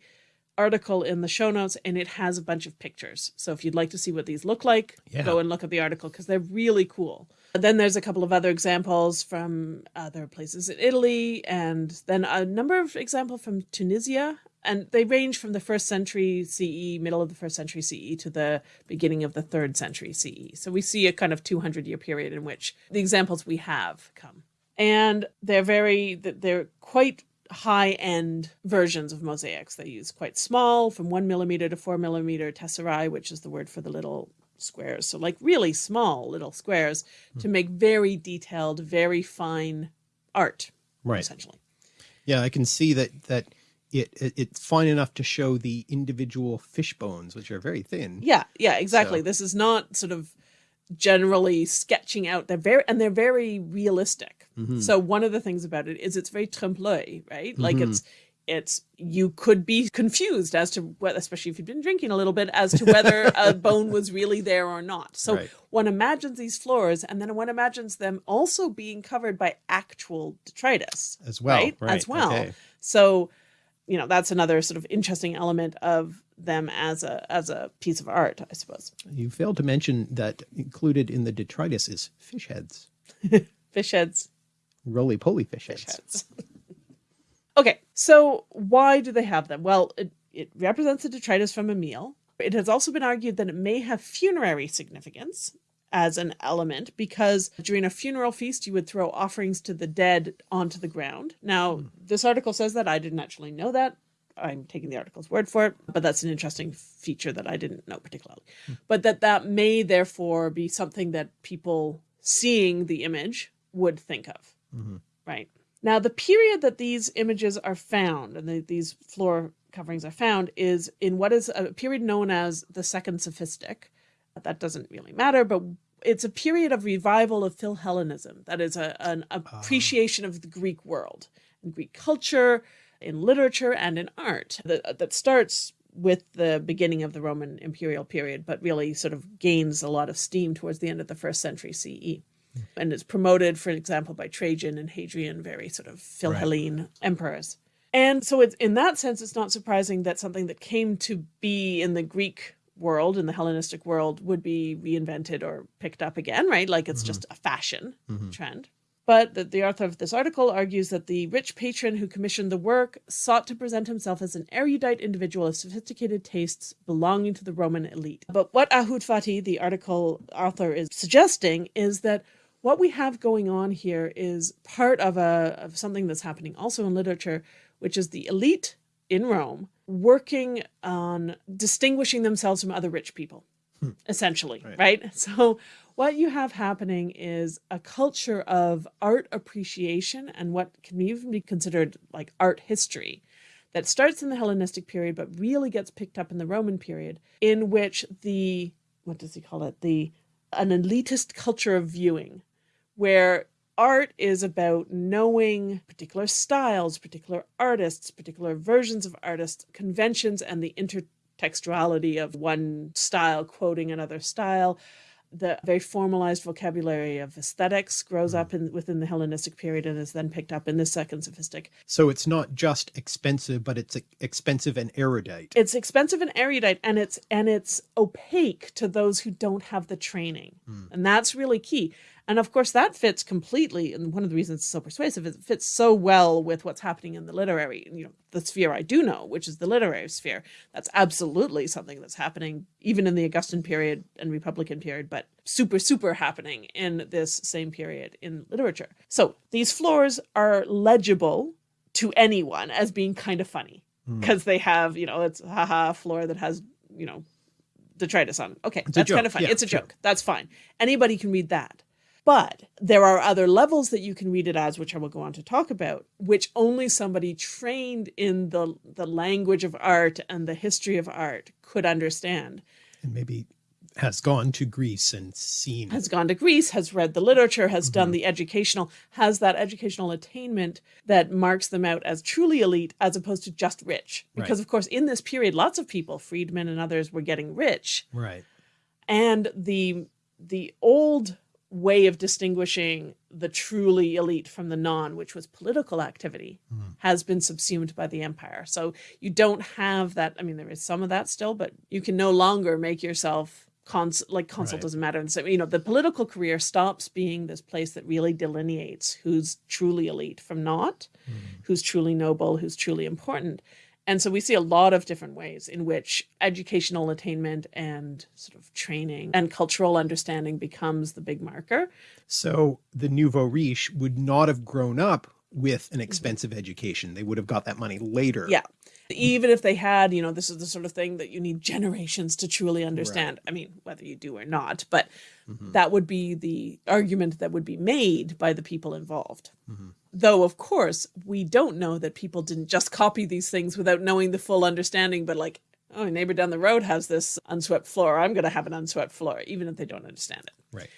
Speaker 2: article in the show notes, and it has a bunch of pictures. So if you'd like to see what these look like,
Speaker 1: Yeah.
Speaker 2: go and look at the article because they're really cool. Then there's a couple of other examples from other places in Italy, and then a number of examples from Tunisia. And they range from the first century CE, middle of the first century CE, to the beginning of the third century CE. So we see a kind of 200 year period in which the examples we have come. And they're very, they're quite high end versions of mosaics. They use quite small, from one millimeter to four millimeter tesserae, which is the word for the little squares. So like really small little squares to make very detailed, very fine art,
Speaker 1: Right.
Speaker 2: essentially.
Speaker 1: Yeah, I can see that that it, it it's fine enough to show the individual fish bones, which are very thin.
Speaker 2: Yeah, yeah, exactly.
Speaker 1: So-
Speaker 2: This is not sort of generally sketching out. They're very and they're very realistic.
Speaker 1: Mm-hmm.
Speaker 2: So one of the things about it is it's very trompe l'oeil, right? Like
Speaker 1: Mm-hmm.
Speaker 2: it's it's you could be confused as to what, especially if you've been drinking a little bit, as to whether a bone was really there or not. So
Speaker 1: Right.
Speaker 2: one imagines these floors, and then one imagines them also being covered by actual detritus
Speaker 1: As well,
Speaker 2: right?
Speaker 1: right,
Speaker 2: As well.
Speaker 1: okay.
Speaker 2: So, you know, that's another sort of interesting element of them as a as a piece of art, I suppose.
Speaker 1: You failed to mention that included in the detritus is fish heads,
Speaker 2: Fish heads,
Speaker 1: roly poly fish heads.
Speaker 2: fish heads. okay, so why do they have them? Well, it, it represents a detritus from a meal. It has also been argued that it may have funerary significance as an element because during a funeral feast you would throw offerings to the dead onto the ground. Now, hmm. this article says that I didn't actually know that. I'm taking the article's word for it, but that's an interesting feature that I didn't know particularly. Hmm. But that that may therefore be something that people seeing the image would think of. Mm-hmm. Right. Now, the period that these images are found and the, these floor coverings are found is in what is a period known as the Second Sophistic. That doesn't really matter, but it's a period of revival of Philhellenism. That is a, an ah. appreciation of the Greek world and Greek culture, in literature, and in art that, that starts with the beginning of the Roman imperial period, but really sort of gains a lot of steam towards the end of the first century CE and it's promoted, for example, by Trajan and Hadrian, very sort of Philhellene emperors. And so it's in that sense, it's not surprising that something that came to be in the Greek world, in the Hellenistic world, would be reinvented or picked up again, right? Like it's mm-hmm. just a fashion mm-hmm. trend. But the, the author of this article argues that the rich patron who commissioned the work sought to present himself as an erudite individual of sophisticated tastes belonging to the Roman elite. But what Ahud Fatih, the article author, is suggesting is that what we have going on here is part of a of something that's happening also in literature, which is the elite in Rome working on distinguishing themselves from other rich people, hmm. essentially, right. So what you have happening is a culture of art appreciation and what can even be considered like art history that starts in the Hellenistic period but really gets picked up in the Roman period, in which the what does he call it? The an elitist culture of viewing, where art is about knowing particular styles, particular artists, particular versions of artists, conventions, and the intertextuality of one style quoting another style. The very formalized vocabulary of aesthetics grows hmm. up in, within the Hellenistic period and is then picked up in the Second Sophistic.
Speaker 1: So it's not just expensive, but it's expensive and erudite.
Speaker 2: It's expensive and erudite, and it's and it's opaque to those who don't have the training, hmm. and that's really key. And of course, that fits completely. And one of the reasons it's so persuasive is it fits so well with what's happening in the literary, you know, the sphere I do know, which is the literary sphere. That's absolutely something that's happening even in the Augustan period and Republican period, but super, super happening in this same period in literature. So these floors are legible to anyone as being kind of funny because mm. they have, you know, it's haha floor that has, you know, detritus on. it. Okay, it's that's kind of funny. Yeah, it's a sure. joke. That's fine. Anybody can read that. But there are other levels that you can read it as, which I will go on to talk about, which only somebody trained in the the language of art and the history of art could understand.
Speaker 1: And maybe has gone to Greece and seen
Speaker 2: has gone to Greece, has read the literature, has mm -hmm. done the educational, has that educational attainment that marks them out as truly elite as opposed to just rich. Because right. of course, in this period, lots of people, freedmen and others, were getting rich.
Speaker 1: Right.
Speaker 2: And the the old way of distinguishing the truly elite from the non, which was political activity, mm. has been subsumed by the empire. So you don't have that. I mean, there is some of that still, but you can no longer make yourself cons like consul right. doesn't matter. And so, you know, the political career stops being this place that really delineates who's truly elite from not, mm. who's truly noble, who's truly important. And so we see a lot of different ways in which educational attainment and sort of training and cultural understanding becomes the big marker.
Speaker 1: So the nouveau riche would not have grown up with an mm-hmm. expensive education. They would have got that money later.
Speaker 2: Yeah even if they had, you know, this is the sort of thing that you need generations to truly understand. Right. I mean, whether you do or not, but mm -hmm. that would be the argument that would be made by the people involved. Mm -hmm. Though, of course, we don't know that people didn't just copy these things without knowing the full understanding, but like, oh, neighbor down the road has this unswept floor. I'm going to have an unswept floor, even if they don't understand it.
Speaker 1: Right.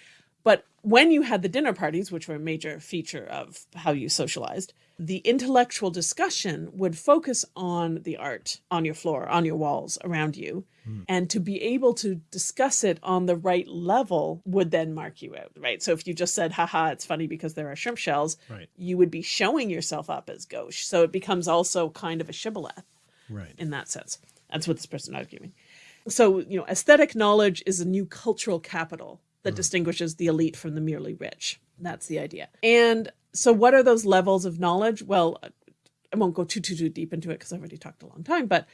Speaker 2: But when you had the dinner parties, which were a major feature of how you socialized, the intellectual discussion would focus on the art on your floor, on your walls around you. Mm. And to be able to discuss it on the right level would then mark you out, right? So if you just said, haha, it's funny because there are shrimp shells,
Speaker 1: right.
Speaker 2: you would be showing yourself up as gauche. So it becomes also kind of a shibboleth
Speaker 1: right.
Speaker 2: in that sense. That's what this person arguing. So, you know, aesthetic knowledge is a new cultural capital that mm. distinguishes the elite from the merely rich. That's the idea. And so what are those levels of knowledge? Well, I won't go too, too, too deep into it because I've already talked a long time, but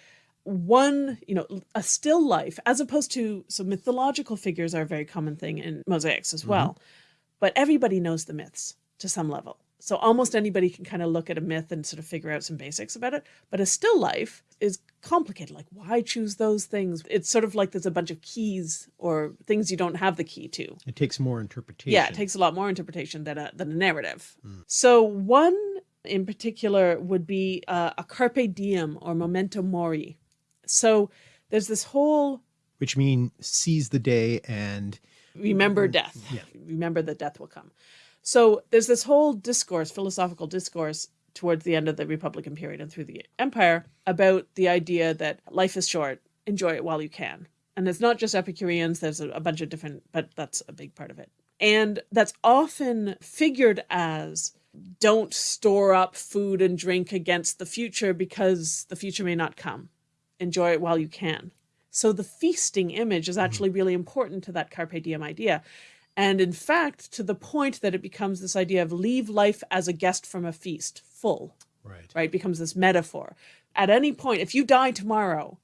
Speaker 2: one, you know, a still life as opposed to, so mythological figures are a very common thing in mosaics as well, mm -hmm. but everybody knows the myths to some level. So almost anybody can kind of look at a myth and sort of figure out some basics about it. But a still life is complicated. Like why choose those things? It's sort of like there's a bunch of keys or things you don't have the key to.
Speaker 1: It takes more interpretation.
Speaker 2: Yeah, it takes a lot more interpretation than a, than a narrative. Mm. So one in particular would be uh, a carpe diem or memento mori. So there's this whole...
Speaker 1: Which mean seize the day and...
Speaker 2: Remember death. Yeah. Remember that death will come. So there's this whole discourse, philosophical discourse towards the end of the Republican period and through the empire about the idea that life is short, enjoy it while you can. And it's not just Epicureans, there's a, a bunch of different, but that's a big part of it. And that's often figured as don't store up food and drink against the future because the future may not come. Enjoy it while you can. So the feasting image is mm-hmm. actually really important to that carpe diem idea. And in fact, to the point that it becomes this idea of leave life as a guest from a feast, full.
Speaker 1: Right.
Speaker 2: Right. Becomes this metaphor. At any point, if you die tomorrow,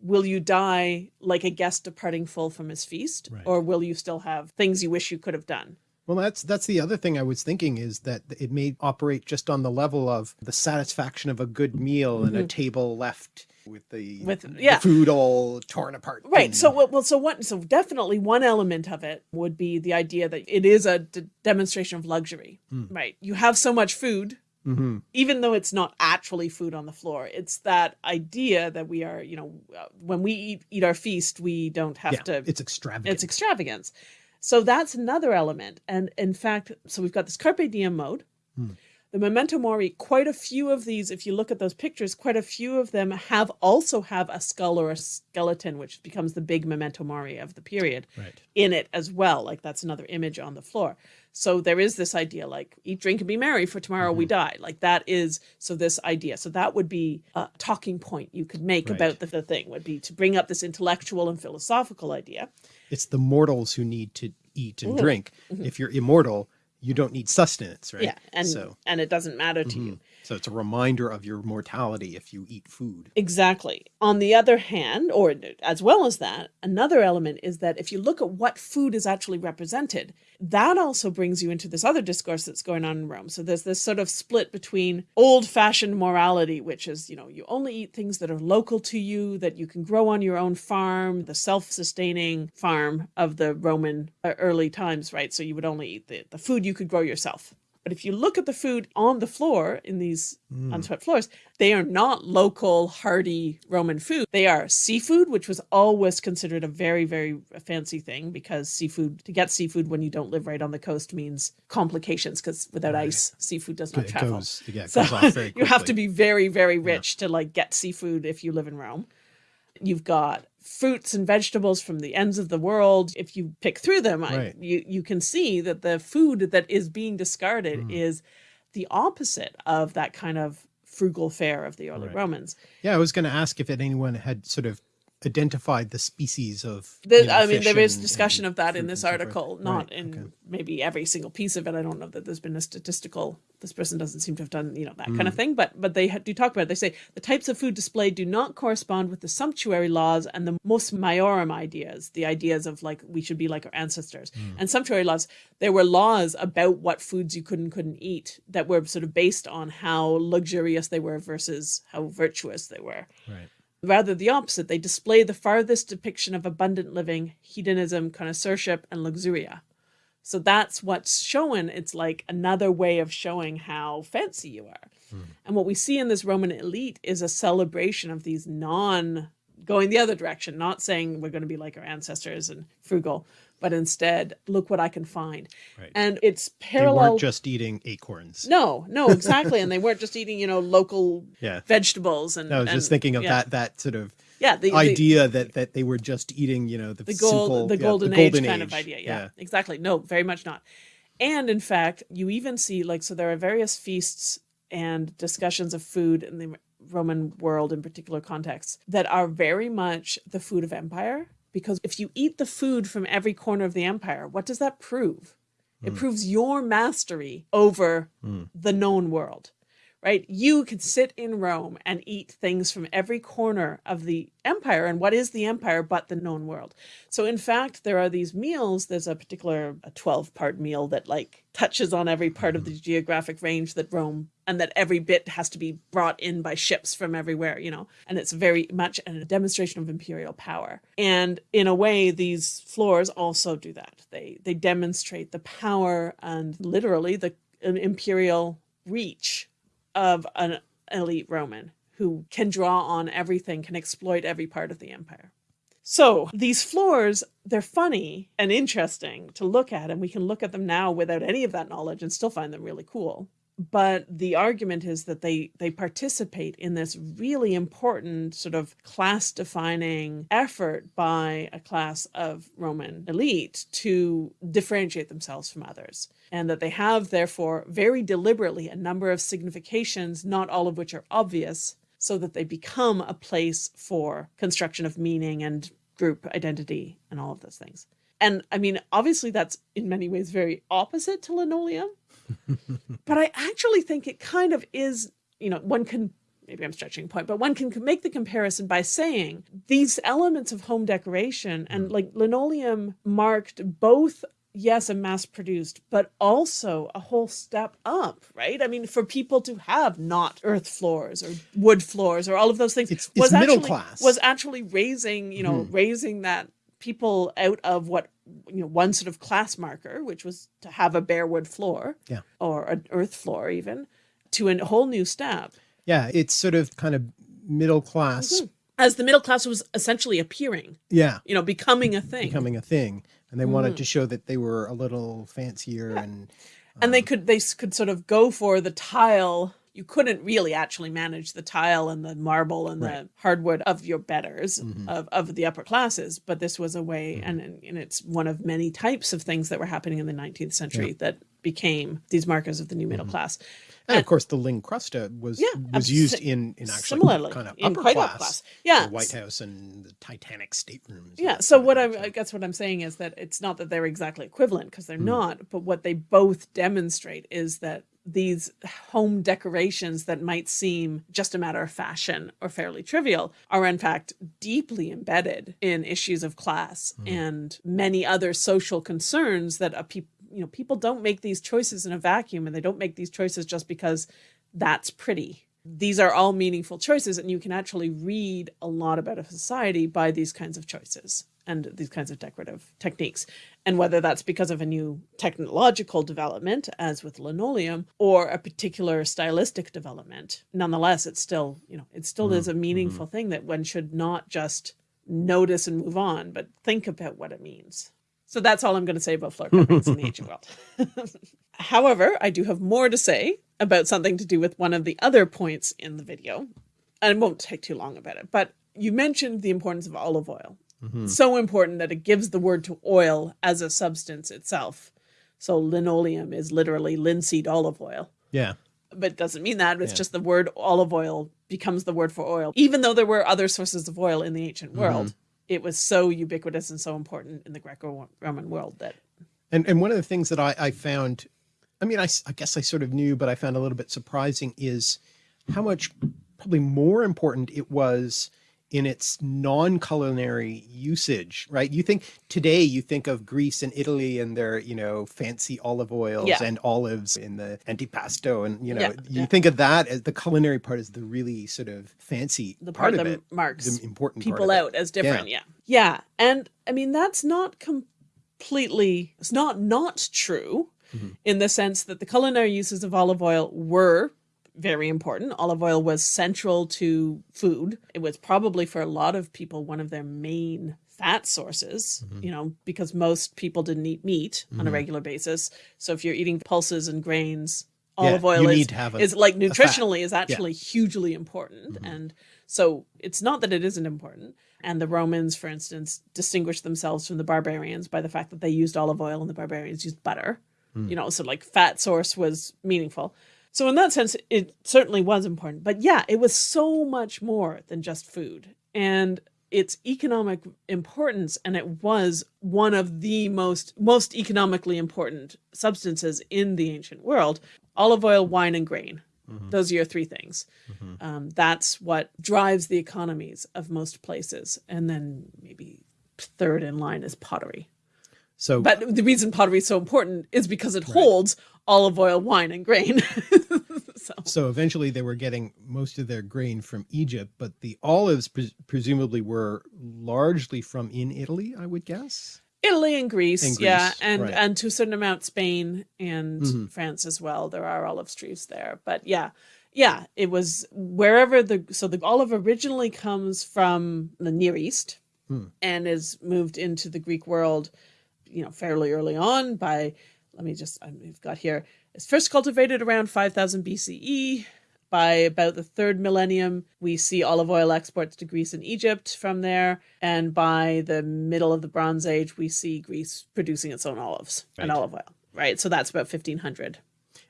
Speaker 2: will you die like a guest departing full from his feast? Right. Or will you still have things you wish you could have done?
Speaker 1: Well, that's that's the other thing I was thinking is that it may operate just on the level of the satisfaction of a good meal mm -hmm. and a mm-hmm. table left with the
Speaker 2: with yeah.
Speaker 1: the food all torn apart
Speaker 2: right and... so well so what so definitely one element of it would be the idea that it is a demonstration of luxury mm. right? You have so much food
Speaker 1: mm -hmm.
Speaker 2: even though it's not actually food on the floor it's that idea that we are you know uh, when we eat, eat our feast we don't have
Speaker 1: yeah,
Speaker 2: to
Speaker 1: it's extravagant.
Speaker 2: it's extravagance. So that's another element and in fact so we've got this carpe diem mode mm the memento mori, quite a few of these, if you look at those pictures, quite a few of them have also have a skull or a skeleton, which becomes the big memento mori of the period
Speaker 1: right.
Speaker 2: in it as well. Like that's another image on the floor. So there is this idea like eat, drink, and be merry for tomorrow mm -hmm. we mm-hmm. die. Like that is, so this idea. So that would be a talking point you could make right. about the, the thing would be to bring up this intellectual and philosophical idea.
Speaker 1: It's the mortals who need to eat and drink. If you're immortal, you don't need sustenance, right?
Speaker 2: Mm-hmm. Yeah, and
Speaker 1: so
Speaker 2: and it doesn't matter to you.
Speaker 1: So it's a reminder of your mortality if you eat food.
Speaker 2: Exactly. On the other hand, or as well as that, another element is that if you look at what food is actually represented, that also brings you into this other discourse that's going on in Rome. So there's this sort of split between old fashioned morality, which is, you know, you only eat things that are local to you, that you can grow on your own farm, the self sustaining farm of the Roman uh, early times, right? So you would only eat the, the food you could grow yourself. But if you look at the food on the floor in these mm. unswept floors, they are not local, hearty Roman food. They are seafood, which was always considered a very, very fancy thing because seafood, to get seafood when you don't live right on the coast means complications because without ice, seafood does not
Speaker 1: It
Speaker 2: travel.
Speaker 1: goes, yeah,
Speaker 2: So
Speaker 1: goes off very
Speaker 2: you have to be very, very rich to like get seafood if you live in Rome. You've got fruits and vegetables from the ends of the world. If you pick through them, I, you you can see that the food that is being discarded
Speaker 1: Mm.
Speaker 2: is the opposite of that kind of frugal fare of the early
Speaker 1: Right.
Speaker 2: Romans.
Speaker 1: Yeah, I was going to ask if anyone had sort of identified the species of.
Speaker 2: The,
Speaker 1: you know,
Speaker 2: I mean, there is discussion of that in this article, not in
Speaker 1: okay.
Speaker 2: maybe every single piece of it. I don't know that there's been a statistical. This person doesn't seem to have done, you know, that
Speaker 1: Mm.
Speaker 2: kind of thing. But but they do talk about it. They say the types of food displayed do not correspond with the sumptuary laws and the mos maiorum ideas, the ideas of like we should be like our ancestors.
Speaker 1: Mm.
Speaker 2: And sumptuary laws, there were laws about what foods you could and couldn't eat that were sort of based on how luxurious they were versus how virtuous they were.
Speaker 1: Right.
Speaker 2: Rather the opposite, they display the farthest depiction of abundant living, hedonism, connoisseurship, and luxuria. So that's what's shown. It's like another way of showing how fancy you are. Hmm. And what we see in this Roman elite is a celebration of these non going the other direction, not saying we're going to be like our ancestors and frugal, but instead, look what I can find.
Speaker 1: Right.
Speaker 2: And it's
Speaker 1: They
Speaker 2: parallel.
Speaker 1: weren't just eating acorns.
Speaker 2: no, no, exactly. and they weren't just eating, you know, local
Speaker 1: Yeah.
Speaker 2: vegetables and
Speaker 1: I was just thinking of
Speaker 2: yeah.
Speaker 1: that that sort of
Speaker 2: Yeah, the, the-
Speaker 1: idea that that they were just eating, you know, the,
Speaker 2: the gold
Speaker 1: simple,
Speaker 2: the
Speaker 1: yeah,
Speaker 2: golden, age kind of idea yeah, exactly no very much not and in fact you even see like so there are various feasts and discussions of food in the roman world in particular contexts that are very much the food of empire because if you eat the food from every corner of the empire what does that prove? It hmm. proves your mastery over hmm. the known world right? You could sit in Rome and eat things from every corner of the empire. And what is the empire but the known world? So, in fact, there are these meals. There's a particular a 12 part meal that like touches on every part of the mm-hmm. geographic range that Rome and that every bit has to be brought in by ships from everywhere, you know, and it's very much a demonstration of imperial power. And in a way, these floors also do that. They they demonstrate the power and literally the imperial reach of an elite Roman who can draw on everything, can exploit every part of the empire. So these floors, they're funny and interesting to look at, and we can look at them now without any of that knowledge and still find them really cool. But the argument is that they they participate in this really important sort of class defining effort by a class of Roman elite to differentiate themselves from others. And that they have, therefore, very deliberately a number of significations, not all of which are obvious, so that they become a place for construction of meaning and group identity and all of those things. And I mean, obviously, that's in many ways very opposite to linoleum, but I actually think it kind of is, you know, one can. Maybe I'm stretching a point, but one can make the comparison by saying these elements of home decoration and hmm. like linoleum marked both yes, a mass produced, but also a whole step up, right? I mean, for people to have not earth floors or wood floors or all of those things
Speaker 1: It's- it's middle
Speaker 2: actually,
Speaker 1: class.
Speaker 2: Was actually raising, you know, hmm. raising that people out of what you know one sort of class marker, which was to have a bare wood floor,
Speaker 1: Yeah.
Speaker 2: or an earth floor even, to a whole new step.
Speaker 1: Yeah, it's sort of kind of middle class.
Speaker 2: As the middle class was essentially appearing,
Speaker 1: Yeah,
Speaker 2: you know, becoming a thing.
Speaker 1: becoming a thing, and they
Speaker 2: Mm.
Speaker 1: wanted to show that they were a little fancier and
Speaker 2: and they could they could sort of go for the tile you couldn't really actually manage the tile and the marble and
Speaker 1: Right.
Speaker 2: the hardwood of your betters
Speaker 1: Mhm.
Speaker 2: of, of the upper classes. But this was a way,
Speaker 1: Mhm.
Speaker 2: and, and it's one of many types of things that were happening in the 19th century that became these markers of the new middle
Speaker 1: Mhm.
Speaker 2: class.
Speaker 1: And of course, the Lincrusta was
Speaker 2: Yeah,
Speaker 1: was used in in actually
Speaker 2: Similarly,
Speaker 1: kind of
Speaker 2: in
Speaker 1: upper class,
Speaker 2: upper class. Yeah.
Speaker 1: the White House and the Titanic staterooms.
Speaker 2: Yeah. So what I'm, I guess what I'm saying is that it's not that they're exactly equivalent because they're
Speaker 1: Mm.
Speaker 2: not, but what they both demonstrate is that these home decorations that might seem just a matter of fashion or fairly trivial are in fact deeply embedded in issues of class
Speaker 1: Mm.
Speaker 2: and many other social concerns that a people you know people don't make these choices in a vacuum and they don't make these choices just because that's pretty these are all meaningful choices and you can actually read a lot about a society by these kinds of choices and these kinds of decorative techniques and whether that's because of a new technological development as with linoleum or a particular stylistic development nonetheless it's still you know it still is a mm-hmm. meaningful thing that one should not just notice and move on but think about what it means so that's all i'm going to say about floor coverings in the ancient world However, I do have more to say about something to do with one of the other points in the video. And it won't take too long about it, but you mentioned the importance of olive oil.
Speaker 1: Mhm.
Speaker 2: So important that it gives the word to oil as a substance itself. So linoleum is literally linseed olive oil.
Speaker 1: Yeah.
Speaker 2: But it doesn't mean that. It's
Speaker 1: Yeah.
Speaker 2: just the word olive oil becomes the word for oil. Even though there were other sources of oil in the ancient world, it was so ubiquitous and so important in the Greco Roman world that
Speaker 1: And and one of the things that I, I found, I mean, I guess I sort of knew, but I found a little bit surprising is how much probably more important it was in its non-culinary usage, right? You think today you think of Greece and Italy and their, you know, fancy olive oils
Speaker 2: Yeah.
Speaker 1: and olives in the antipasto. And, you know,
Speaker 2: Yeah,
Speaker 1: you
Speaker 2: yeah.
Speaker 1: think of that as the culinary part is the really sort of fancy
Speaker 2: the
Speaker 1: part,
Speaker 2: part,
Speaker 1: of
Speaker 2: that
Speaker 1: it,
Speaker 2: marks
Speaker 1: the important
Speaker 2: people
Speaker 1: part of it.
Speaker 2: out as different. Yeah. yeah. And I mean, that's not completely, it's not not true
Speaker 1: Mhm.
Speaker 2: in the sense that the culinary uses of olive oil were very important. Olive oil was central to food. It was probably for a lot of people one of their main fat sources,
Speaker 1: Mhm.
Speaker 2: you know, because most people didn't eat meat on a
Speaker 1: Mhm.
Speaker 2: regular basis. So if you're eating pulses and grains,
Speaker 1: Yeah,
Speaker 2: olive oil is
Speaker 1: have a,
Speaker 2: is like nutritionally is actually hugely important
Speaker 1: Mhm.
Speaker 2: and so it's not that it isn't important and the romans for instance distinguished themselves from the barbarians by the fact that they used olive oil and the barbarians used butter
Speaker 1: Mm.
Speaker 2: you know so like fat source was meaningful so in that sense it certainly was important. But yeah it was so much more than just food. And its economic importance and it was one of the most most economically important substances in the ancient world olive oil wine and grain.
Speaker 1: Mhm.
Speaker 2: those are your three things.
Speaker 1: Mhm.
Speaker 2: um, that's what drives the economies of most places. And then maybe third in line is pottery
Speaker 1: So
Speaker 2: but the reason pottery is so important is because it holds olive oil wine and grain so
Speaker 1: So eventually they were getting most of their grain from Egypt, but the olives pres presumably were largely from in Italy, I would guess.
Speaker 2: Italy and Greece,
Speaker 1: And
Speaker 2: yeah, and
Speaker 1: right.
Speaker 2: and to a certain amount Spain and
Speaker 1: Mhm.
Speaker 2: France as well. There are olive trees there, but yeah, yeah, it was wherever the so the olive originally comes from the Near East
Speaker 1: Hmm.
Speaker 2: and is moved into the Greek world, you know, fairly early on by. Let me just I've got here. It's first cultivated around 5000 BCE. By about the third millennium, we see olive oil exports to Greece and Egypt from there. And by the middle of the Bronze Age, we see Greece producing its own olives and olive oil. Right. So that's about 1500.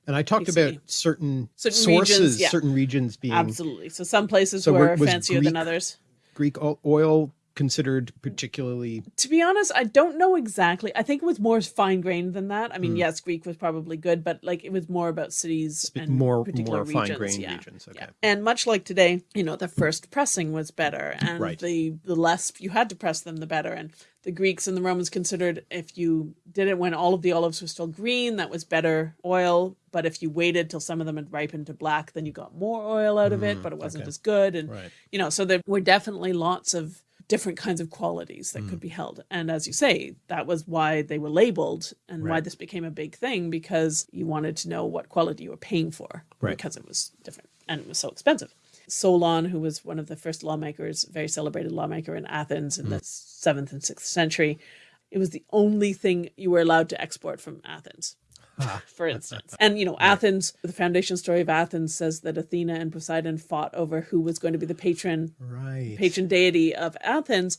Speaker 1: And I talked
Speaker 2: BCE.
Speaker 1: about certain,
Speaker 2: Certain
Speaker 1: sources,
Speaker 2: regions, yeah.
Speaker 1: certain regions being
Speaker 2: Absolutely. So some places
Speaker 1: So
Speaker 2: were fancier than others.
Speaker 1: Greek oil considered particularly
Speaker 2: To be honest, I don't know exactly. I think it was more fine grained than that. I mean,
Speaker 1: Hmm.
Speaker 2: yes, Greek was probably good, but like it was more about cities and
Speaker 1: more more fine grained
Speaker 2: yeah.
Speaker 1: regions. Okay.
Speaker 2: Yeah. And much like today, you know, the first pressing was better and
Speaker 1: Right.
Speaker 2: the the less you had to press them the better and the Greeks and the Romans considered if you did it when all of the olives were still green, that was better oil, but if you waited till some of them had ripened to black, then you got more oil out of it,
Speaker 1: Mm,
Speaker 2: but it wasn't
Speaker 1: okay.
Speaker 2: as good and
Speaker 1: Right.
Speaker 2: you know, so there were definitely lots of different kinds of qualities that
Speaker 1: Mm.
Speaker 2: could be held. And as you say, that was why they were labeled and why this became a big thing because you wanted to know what quality you were paying for
Speaker 1: Right.
Speaker 2: because it was different and it was so expensive. Solon, who was one of the first lawmakers, very celebrated lawmaker in Athens in the seventh and sixth century, it was the only thing you were allowed to export from Athens. for instance. And, you know, Athens, the foundation story of Athens says that Athena and Poseidon fought over who was going to be the patron
Speaker 1: Right.
Speaker 2: patron deity of Athens,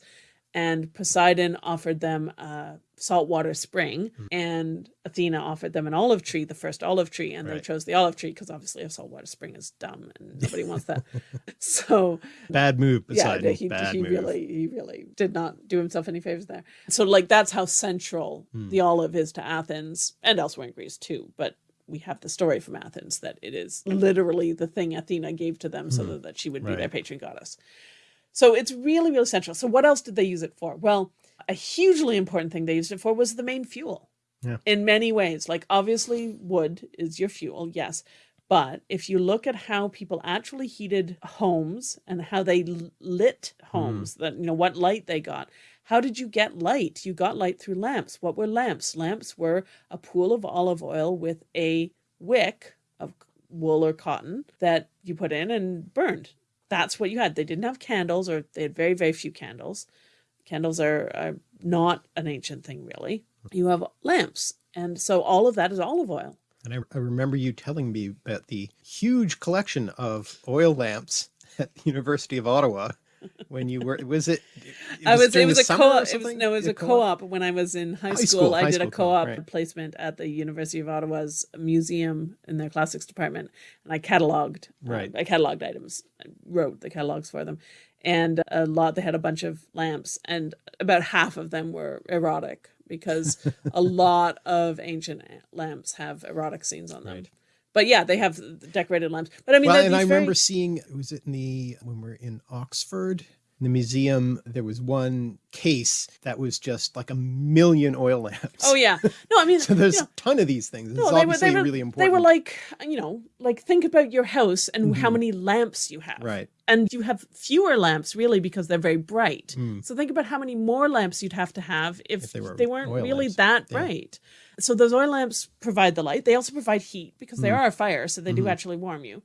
Speaker 2: and Poseidon offered them a saltwater spring,
Speaker 1: Hmm.
Speaker 2: and Athena offered them an olive tree, the first olive tree, and they chose the olive tree because obviously a saltwater spring is dumb and nobody wants that. so
Speaker 1: Bad move,
Speaker 2: yeah,
Speaker 1: Poseidon.
Speaker 2: he,
Speaker 1: Bad
Speaker 2: he
Speaker 1: move.
Speaker 2: really he really did not do himself any favors there. So like that's how central
Speaker 1: Hmm.
Speaker 2: the olive is to Athens and elsewhere in Greece too. But we have the story from Athens that it is literally the thing Athena gave to them so that, that she would be their. Patron goddess. So it's really, really central. So what else did they use it for? Well, a hugely important thing they used it for was the main fuel.
Speaker 1: Yeah.
Speaker 2: In many ways, like obviously wood is your fuel, yes. But if you look at how people actually heated homes and how they lit homes, mm. that you know what light they got. How did you get light? You got light through lamps. What were lamps? Lamps were a pool of olive oil with a wick of wool or cotton that you put in and burned. That's what you had. They didn't have candles, or they had very, very few candles. Candles are, are not an ancient thing, really. You have lamps. And so all of that is olive oil.
Speaker 1: And I, I remember you telling me about the huge collection of oil lamps at the University of Ottawa when you were, was it? it
Speaker 2: I was it was a co-op. It was no, it was a co-op when I was in high,
Speaker 1: High
Speaker 2: school.
Speaker 1: school,
Speaker 2: I
Speaker 1: high
Speaker 2: did a
Speaker 1: school co-op,
Speaker 2: co-op
Speaker 1: right.
Speaker 2: placement at the University of Ottawa's museum in their classics department, and I cataloged. uh,
Speaker 1: Right.
Speaker 2: I cataloged items. I wrote the catalogs for them, and a lot. They had a bunch of lamps, and about half of them were erotic because a lot of ancient lamps have erotic scenes on them.
Speaker 1: Right.
Speaker 2: But yeah, they have decorated lamps. But I mean,
Speaker 1: well, and I
Speaker 2: very-
Speaker 1: remember seeing, was it in the, when we are in Oxford, the museum, there was one case that was just like a million oil lamps.
Speaker 2: Oh yeah, no, I mean,
Speaker 1: So there's
Speaker 2: you know,
Speaker 1: a ton of these things. It's
Speaker 2: No, they were, they were
Speaker 1: really important.
Speaker 2: They were like, you know, like think about your house and how many lamps you have.
Speaker 1: Mm-hmm. Right.
Speaker 2: And you have fewer lamps really because they're very bright.
Speaker 1: Mm.
Speaker 2: So think about how many more lamps you'd have to have if,
Speaker 1: If they
Speaker 2: they,
Speaker 1: were
Speaker 2: weren't really
Speaker 1: lamps.
Speaker 2: that
Speaker 1: Yeah.
Speaker 2: bright. So those oil lamps provide the light. They also provide heat because
Speaker 1: Mm.
Speaker 2: they are a fire, so they
Speaker 1: Mm-hmm.
Speaker 2: do actually warm you.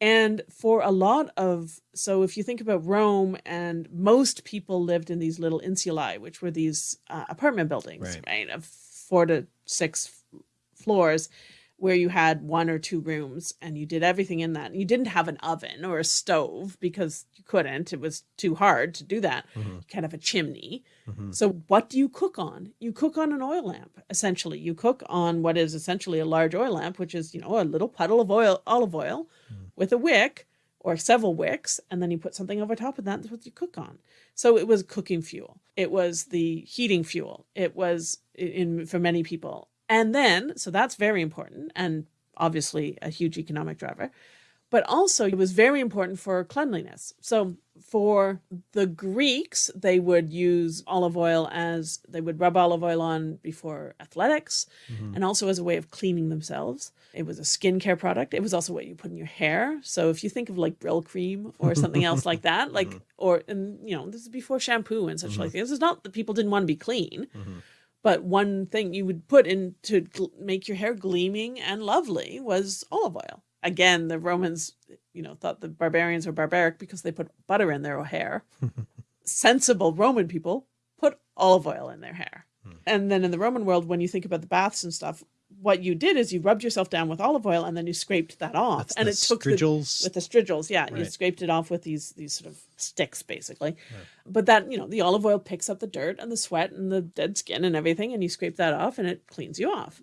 Speaker 2: And for a lot of, so if you think about Rome, and most people lived in these little insulae, which were these uh, apartment buildings,
Speaker 1: Right.
Speaker 2: right, of four to six f- floors, where you had one or two rooms and you did everything in that. You didn't have an oven or a stove because you couldn't, it was too hard to do that.
Speaker 1: Mm-hmm.
Speaker 2: You can't have a chimney. So, what do you cook on? You cook on an oil lamp, essentially. You cook on what is essentially a large oil lamp, which is, you know, a little puddle of oil, olive oil with a wick or several wicks, and then you put something over top of that. That's what you cook on. So it was cooking fuel. It was the heating fuel. It was in for many people. And then, so that's very important and obviously a huge economic driver. But also, it was very important for cleanliness. So, for the Greeks, they would use olive oil as they would rub olive oil on before athletics mm-hmm. and also as a way of cleaning themselves. It was a skincare product. It was also what you put in your hair. So, if you think of like Brylcreem or something else like that, like, mm-hmm. or, and you know, this is before shampoo and such like mm-hmm. this. It's not that people didn't want to be clean. But one thing you would put in to make your hair gleaming and lovely was olive oil. Again, the Romans, you know, thought the barbarians were barbaric because they put butter in their hair. Sensible Roman people put olive oil in their hair. Hmm. And then in the Roman world, when you think about the baths and stuff, what you did is you rubbed yourself down with olive oil and then you scraped that off.
Speaker 1: That's
Speaker 2: and
Speaker 1: the
Speaker 2: it took the,
Speaker 1: strigils.
Speaker 2: with the strigils yeah you scraped it off with these these sort of sticks basically but that you know the olive oil picks up the dirt and the sweat and the dead skin and everything and you scrape that off and it cleans you off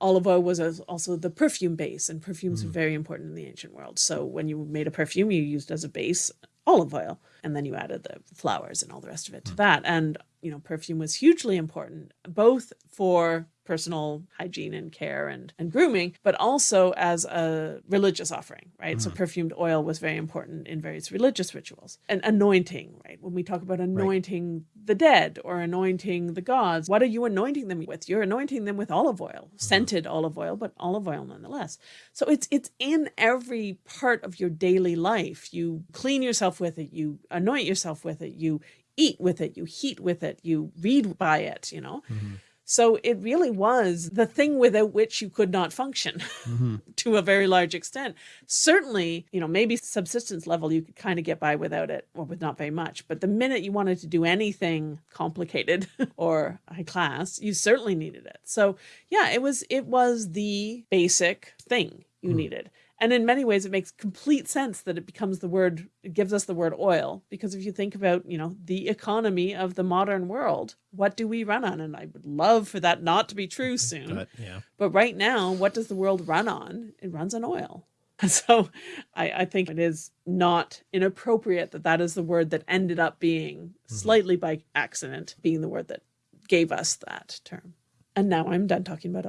Speaker 2: olive oil was also the perfume base and perfumes
Speaker 1: Mm.
Speaker 2: were very important in the ancient world so when you made a perfume you used as a base olive oil and then you added the flowers and all the rest of
Speaker 1: Mm.
Speaker 2: it to that and you know perfume was hugely important both for personal hygiene and care and, and grooming but also as a religious offering right? So mm. perfumed oil was very important in various religious rituals. And anointing right? When we talk about anointing the dead or anointing the gods what are you anointing them with? You're anointing them with olive oil mm-hmm. scented olive oil but olive oil nonetheless. So it's it's in every part of your daily life. You clean yourself with it you anoint yourself with it you eat with it you heat with it you read by it you know mm-hmm. So it really was the thing without which you could not function
Speaker 1: Mm-hmm.
Speaker 2: to a very large extent. Certainly, you know, maybe subsistence level, you could kind of get by without it or with not very much. But the minute you wanted to do anything complicated or high class, you certainly needed it. So yeah, it was, it was the basic thing you needed. And in many ways, it makes complete sense that it becomes the word, it gives us the word oil. Because if you think about, you know, the economy of the modern world, what do we run on? And I would love for that not to be true soon.
Speaker 1: But yeah.
Speaker 2: But right now, what does the world run on? It runs on oil. So I, I think it is not inappropriate that that is the word that ended up being mm-hmm. slightly by accident, being the word that gave us that term. And now I'm done talking about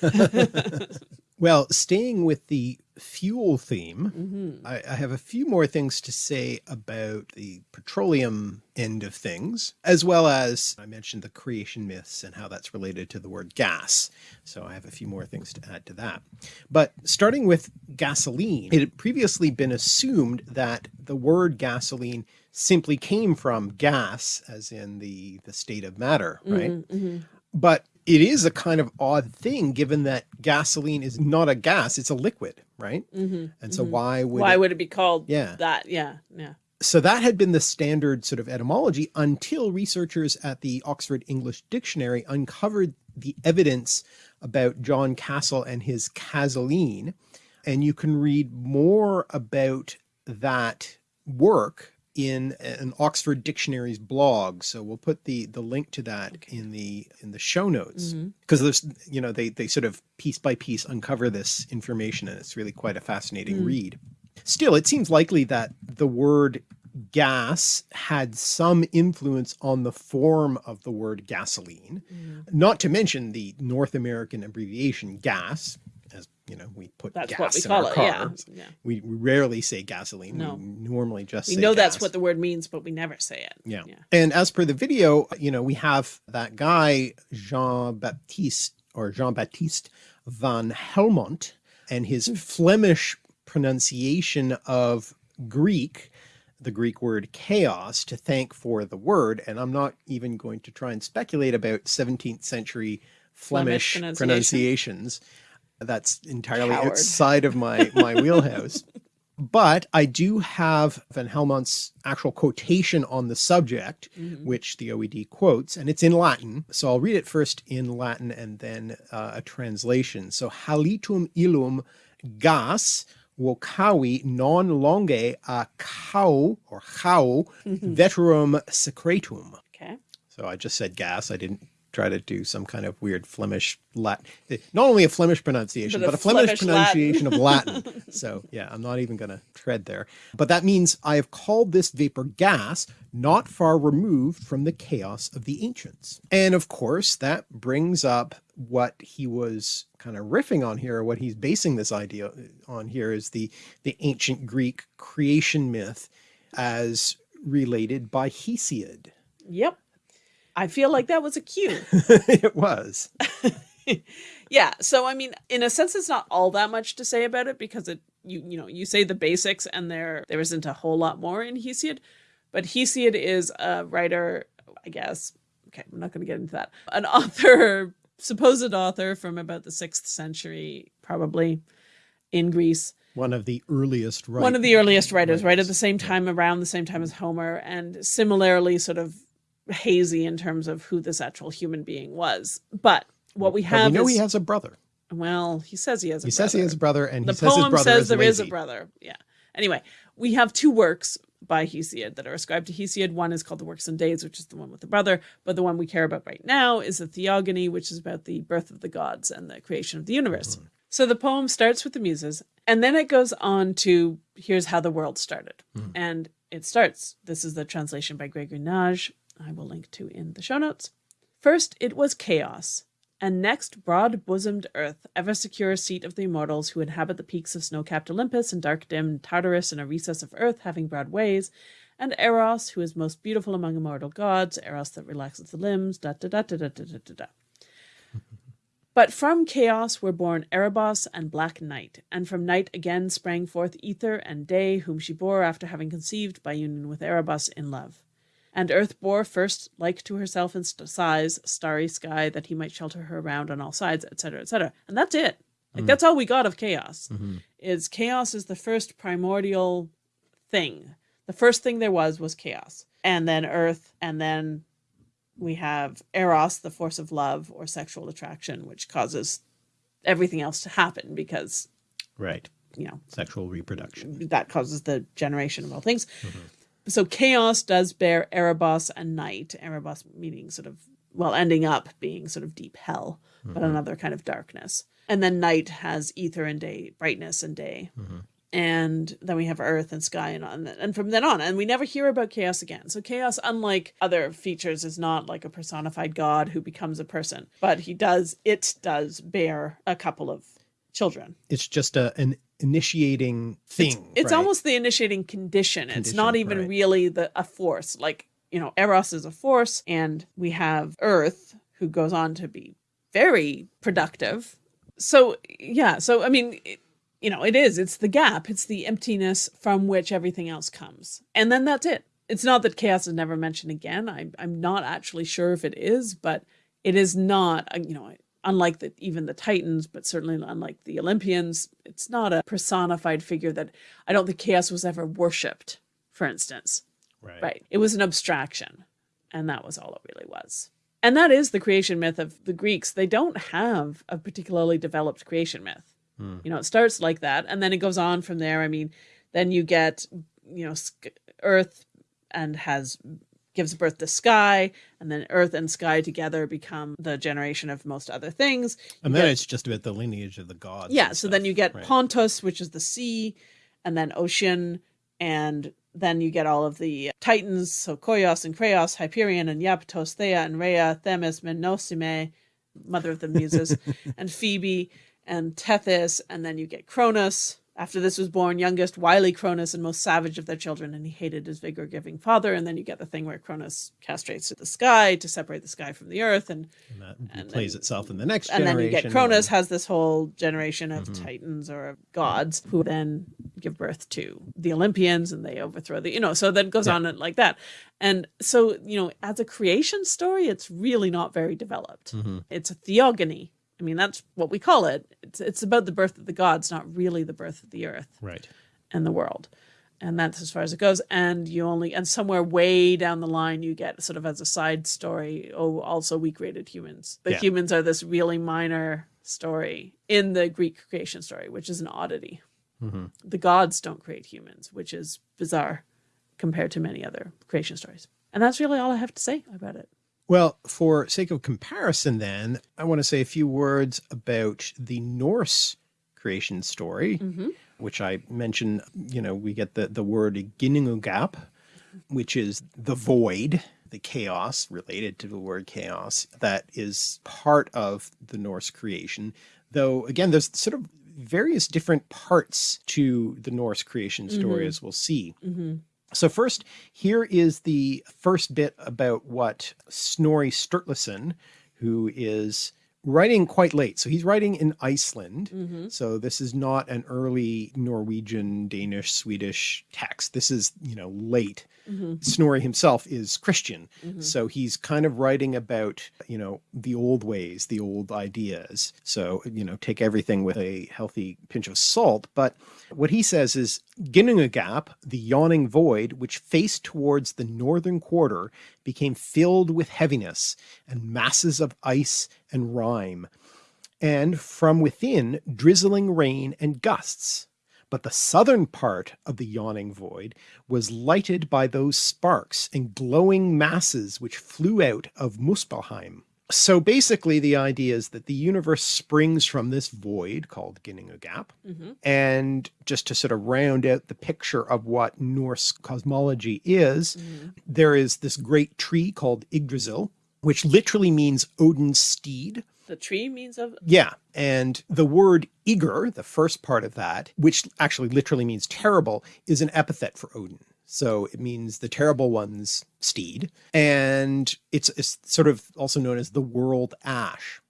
Speaker 2: oil.
Speaker 1: Well, staying with the fuel theme,
Speaker 2: Mm-hmm.
Speaker 1: I, I have a few more things to say about the petroleum end of things, as well as I mentioned the creation myths and how that's related to the word gas. So I have a few more things to add to that. But starting with gasoline, it had previously been assumed that the word gasoline simply came from gas, as in the, the state of matter, right?
Speaker 2: Mm-hmm.
Speaker 1: But it is a kind of odd thing given that gasoline is not a gas, it's a liquid, right? Mm-hmm, and so mm-hmm. why would.
Speaker 2: Why
Speaker 1: it-
Speaker 2: would it be called
Speaker 1: Yeah.
Speaker 2: that? Yeah, yeah.
Speaker 1: so that had been the standard sort of etymology until researchers at the Oxford English Dictionary uncovered the evidence about John Cassell and his gasoline. And you can read more about that work in an Oxford Dictionary's blog. So we'll put the the link to that in the in the show notes. Mm-hmm. Because there's you know they they sort of piece by piece uncover this information and it's really quite a fascinating mm. read. Still, it seems likely that the word gas had some influence on the form of the word gasoline, mm. not to mention the North American abbreviation gas, as you know, we put
Speaker 2: That's
Speaker 1: gas
Speaker 2: what we
Speaker 1: in
Speaker 2: call
Speaker 1: our
Speaker 2: it. Yeah,
Speaker 1: cars.
Speaker 2: yeah.
Speaker 1: We, we rarely say gasoline.
Speaker 2: No.
Speaker 1: We normally just
Speaker 2: We know that's what the word means, but we never say it.
Speaker 1: Yeah.
Speaker 2: yeah.
Speaker 1: And as per the video, you know, we have that guy, Jean Baptiste or Jean Baptiste van Helmont and his hmm. Flemish pronunciation of Greek, the Greek word chaos to thank for the word. And I'm not even going to try and speculate about 17th century Flemish,
Speaker 2: Flemish pronunciation.
Speaker 1: pronunciations. That's entirely
Speaker 2: Coward.
Speaker 1: outside of my, my wheelhouse. But I do have Van Helmont's actual quotation on the subject, which the OED quotes, and it's in Latin. So I'll read it first in Latin and then uh, a translation. So halitum illum gas vocavi non longe a cau or chau veterum secretum.
Speaker 2: Okay.
Speaker 1: So I just said gas. I didn't try to do some kind of weird Flemish Latin. Not only a Flemish pronunciation,
Speaker 2: But
Speaker 1: but
Speaker 2: a
Speaker 1: a, Flemish,
Speaker 2: Flemish Latin.
Speaker 1: pronunciation of Latin. So yeah, I'm not even going to tread there. But that means I have called this vapor gas, not far removed from the chaos of the ancients. And of course, that brings up what he was kind of riffing on here, or what he's basing this idea on here is the, the ancient Greek creation myth as related by Hesiod.
Speaker 2: Yep. I feel like that was a cue.
Speaker 1: it was.
Speaker 2: yeah. So I mean, in a sense, it's not all that much to say about it because it you you know you say the basics and there there isn't a whole lot more in Hesiod, but Hesiod is a writer, I guess. Okay, I'm not going to get into that. An author, supposed author from about the sixth century, probably in Greece.
Speaker 1: One of the earliest right,
Speaker 2: One of the earliest writers, right at the same time, around the same time as Homer, and similarly sort of hazy in terms of who this actual human being was. But what we
Speaker 1: But
Speaker 2: have
Speaker 1: we know
Speaker 2: is
Speaker 1: he has a brother.
Speaker 2: well, he says he has a
Speaker 1: He
Speaker 2: brother.
Speaker 1: says he has a brother, and
Speaker 2: the
Speaker 1: he says his
Speaker 2: poem
Speaker 1: brother
Speaker 2: says
Speaker 1: is
Speaker 2: there is a brother. Yeah. Anyway, we have two works by Hesiod that are ascribed to Hesiod. One is called the Works and Days, which is the one with the brother, but the one we care about right now is the Theogony, which is about the birth of the gods and the creation of the universe.
Speaker 1: Mm-hmm.
Speaker 2: So the poem starts with the muses, and then it goes on to here's how the world started.
Speaker 1: Mm-hmm.
Speaker 2: And it starts. This is the translation by Gregory Nagy. I will link to in the show notes. First, it was chaos, and next, broad bosomed earth, ever secure seat of the immortals who inhabit the peaks of snow capped Olympus and dark dim Tartarus in a recess of earth having broad ways, and Eros, who is most beautiful among immortal gods, Eros that relaxes the limbs, da da da da da da da da. da. But from chaos were born Erebos and Black Night, and from night again sprang forth Ether and Day, whom she bore after having conceived by union with Erebos in love. And earth bore first like to herself in st- size, starry sky, that he might shelter her around on all sides, etc., etc. And that's it. Like mm-hmm. that's all we got of chaos. Mm-hmm. Is chaos is the first primordial thing. The first thing there was was chaos, and then earth, and then we have eros, the force of love or sexual attraction, which causes everything else to happen because
Speaker 1: Right.
Speaker 2: you know
Speaker 1: Sexual reproduction.
Speaker 2: that causes the generation of all things. Mm-hmm. So chaos does bear Erebos and night. Erebos meaning sort of well, ending up being sort of deep hell, but mm-hmm. another kind of darkness. And then night has ether and day, brightness and day. Mm-hmm. And then we have earth and sky and on and from then on. And we never hear about chaos again. So chaos, unlike other features, is not like a personified god who becomes a person, but he does it does bear a couple of children.
Speaker 1: It's just a, an initiating thing.
Speaker 2: It's
Speaker 1: right?
Speaker 2: almost the initiating condition. it's not even
Speaker 1: right.
Speaker 2: really the a force. Like, you know, Eros is a force, and we have Earth, who goes on to be very productive. So, yeah, so I mean, it, you know, it is. It's the gap, it's the emptiness from which everything else comes. And then that's it. It's not that chaos is never mentioned again. I'm, I'm not actually sure if it is, but it is not, uh, you know, unlike the, even the Titans, but certainly unlike the Olympians, it's not a personified figure that I don't think chaos was ever worshipped, for instance.
Speaker 1: Right.
Speaker 2: Right. It was an abstraction, and that was all it really was. And that is the creation myth of the Greeks. They don't have a particularly developed creation myth. Hmm. You know, it starts like that, and then it goes on from there. I mean, then you get, you know, Earth and has gives birth to sky, and then Earth and sky together become the generation of most other things.
Speaker 1: And then
Speaker 2: get-
Speaker 1: it's just about the lineage of the gods.
Speaker 2: yeah so then you get
Speaker 1: right.
Speaker 2: pontus which is the sea and then ocean and then you get all of the titans so koios and kreos hyperion and Iapetos, thea and rhea themis Mnemosyne mother of the muses and phoebe and tethys and then you get cronus after this was born youngest wily cronus and most savage of their children and he hated his vigor giving father and then you get the thing where cronus castrates to the sky to separate the sky from the earth and
Speaker 1: And that
Speaker 2: and
Speaker 1: plays
Speaker 2: then-
Speaker 1: itself in the next
Speaker 2: and then you get Cronus has this whole generation of
Speaker 1: Mm-hmm.
Speaker 2: titans or gods who then give birth to the Olympians and they overthrow the you know so that goes on like that. And so, you know, as a creation story, it's really not very developed.
Speaker 1: Mm-hmm.
Speaker 2: It's a theogony. I mean, that's what we call it. It's it's about the birth of the gods, not really the birth of the earth
Speaker 1: Right.
Speaker 2: and the world. And that's as far as it goes. And you only, and somewhere way down the line, you get sort of as a side story, oh, also we created humans. The
Speaker 1: Yeah.
Speaker 2: humans are this really minor story in the Greek creation story, which is an oddity.
Speaker 1: Mm-hmm.
Speaker 2: The gods don't create humans, which is bizarre compared to many other creation stories. And that's really all I have to say about it.
Speaker 1: Well, for sake of comparison, then, I want to say a few words about the Norse creation story, mm-hmm. which I mentioned. You know, we get the, the word Ginnungagap, which is the void, the chaos related to the word chaos, that is part of the Norse creation. Though, again, there's sort of various different parts to the Norse creation story, mm-hmm. as we'll see. Mm-hmm. So first, here is the first bit about what Snorri Sturluson, who is writing quite late. So he's writing in Iceland. Mm-hmm. So this is not an early Norwegian, Danish, Swedish text. This is, you know, late. Mm-hmm. Snorri himself is Christian. Mm-hmm. So he's kind of writing about, you know, the old ways, the old ideas. So, you know, take everything with a healthy pinch of salt. But what he says is Ginnungagap, the yawning void, which faced towards the northern quarter, became filled with heaviness and masses of ice and rime, and from within drizzling rain and gusts. But the southern part of the yawning void was lighted by those sparks and glowing masses which flew out of Muspelheim. So basically, the idea is that the universe springs from this void called Ginnungagap. Mm-hmm. And just to sort of round out the picture of what Norse cosmology is, mm-hmm. there is this great tree called Yggdrasil, which literally means Odin's steed.
Speaker 2: The tree means of
Speaker 1: Yeah. And the word Yggr, the first part of that, which actually literally means terrible, is an epithet for Odin. So it means the terrible one's steed. And it's, it's sort of also known as the world ash.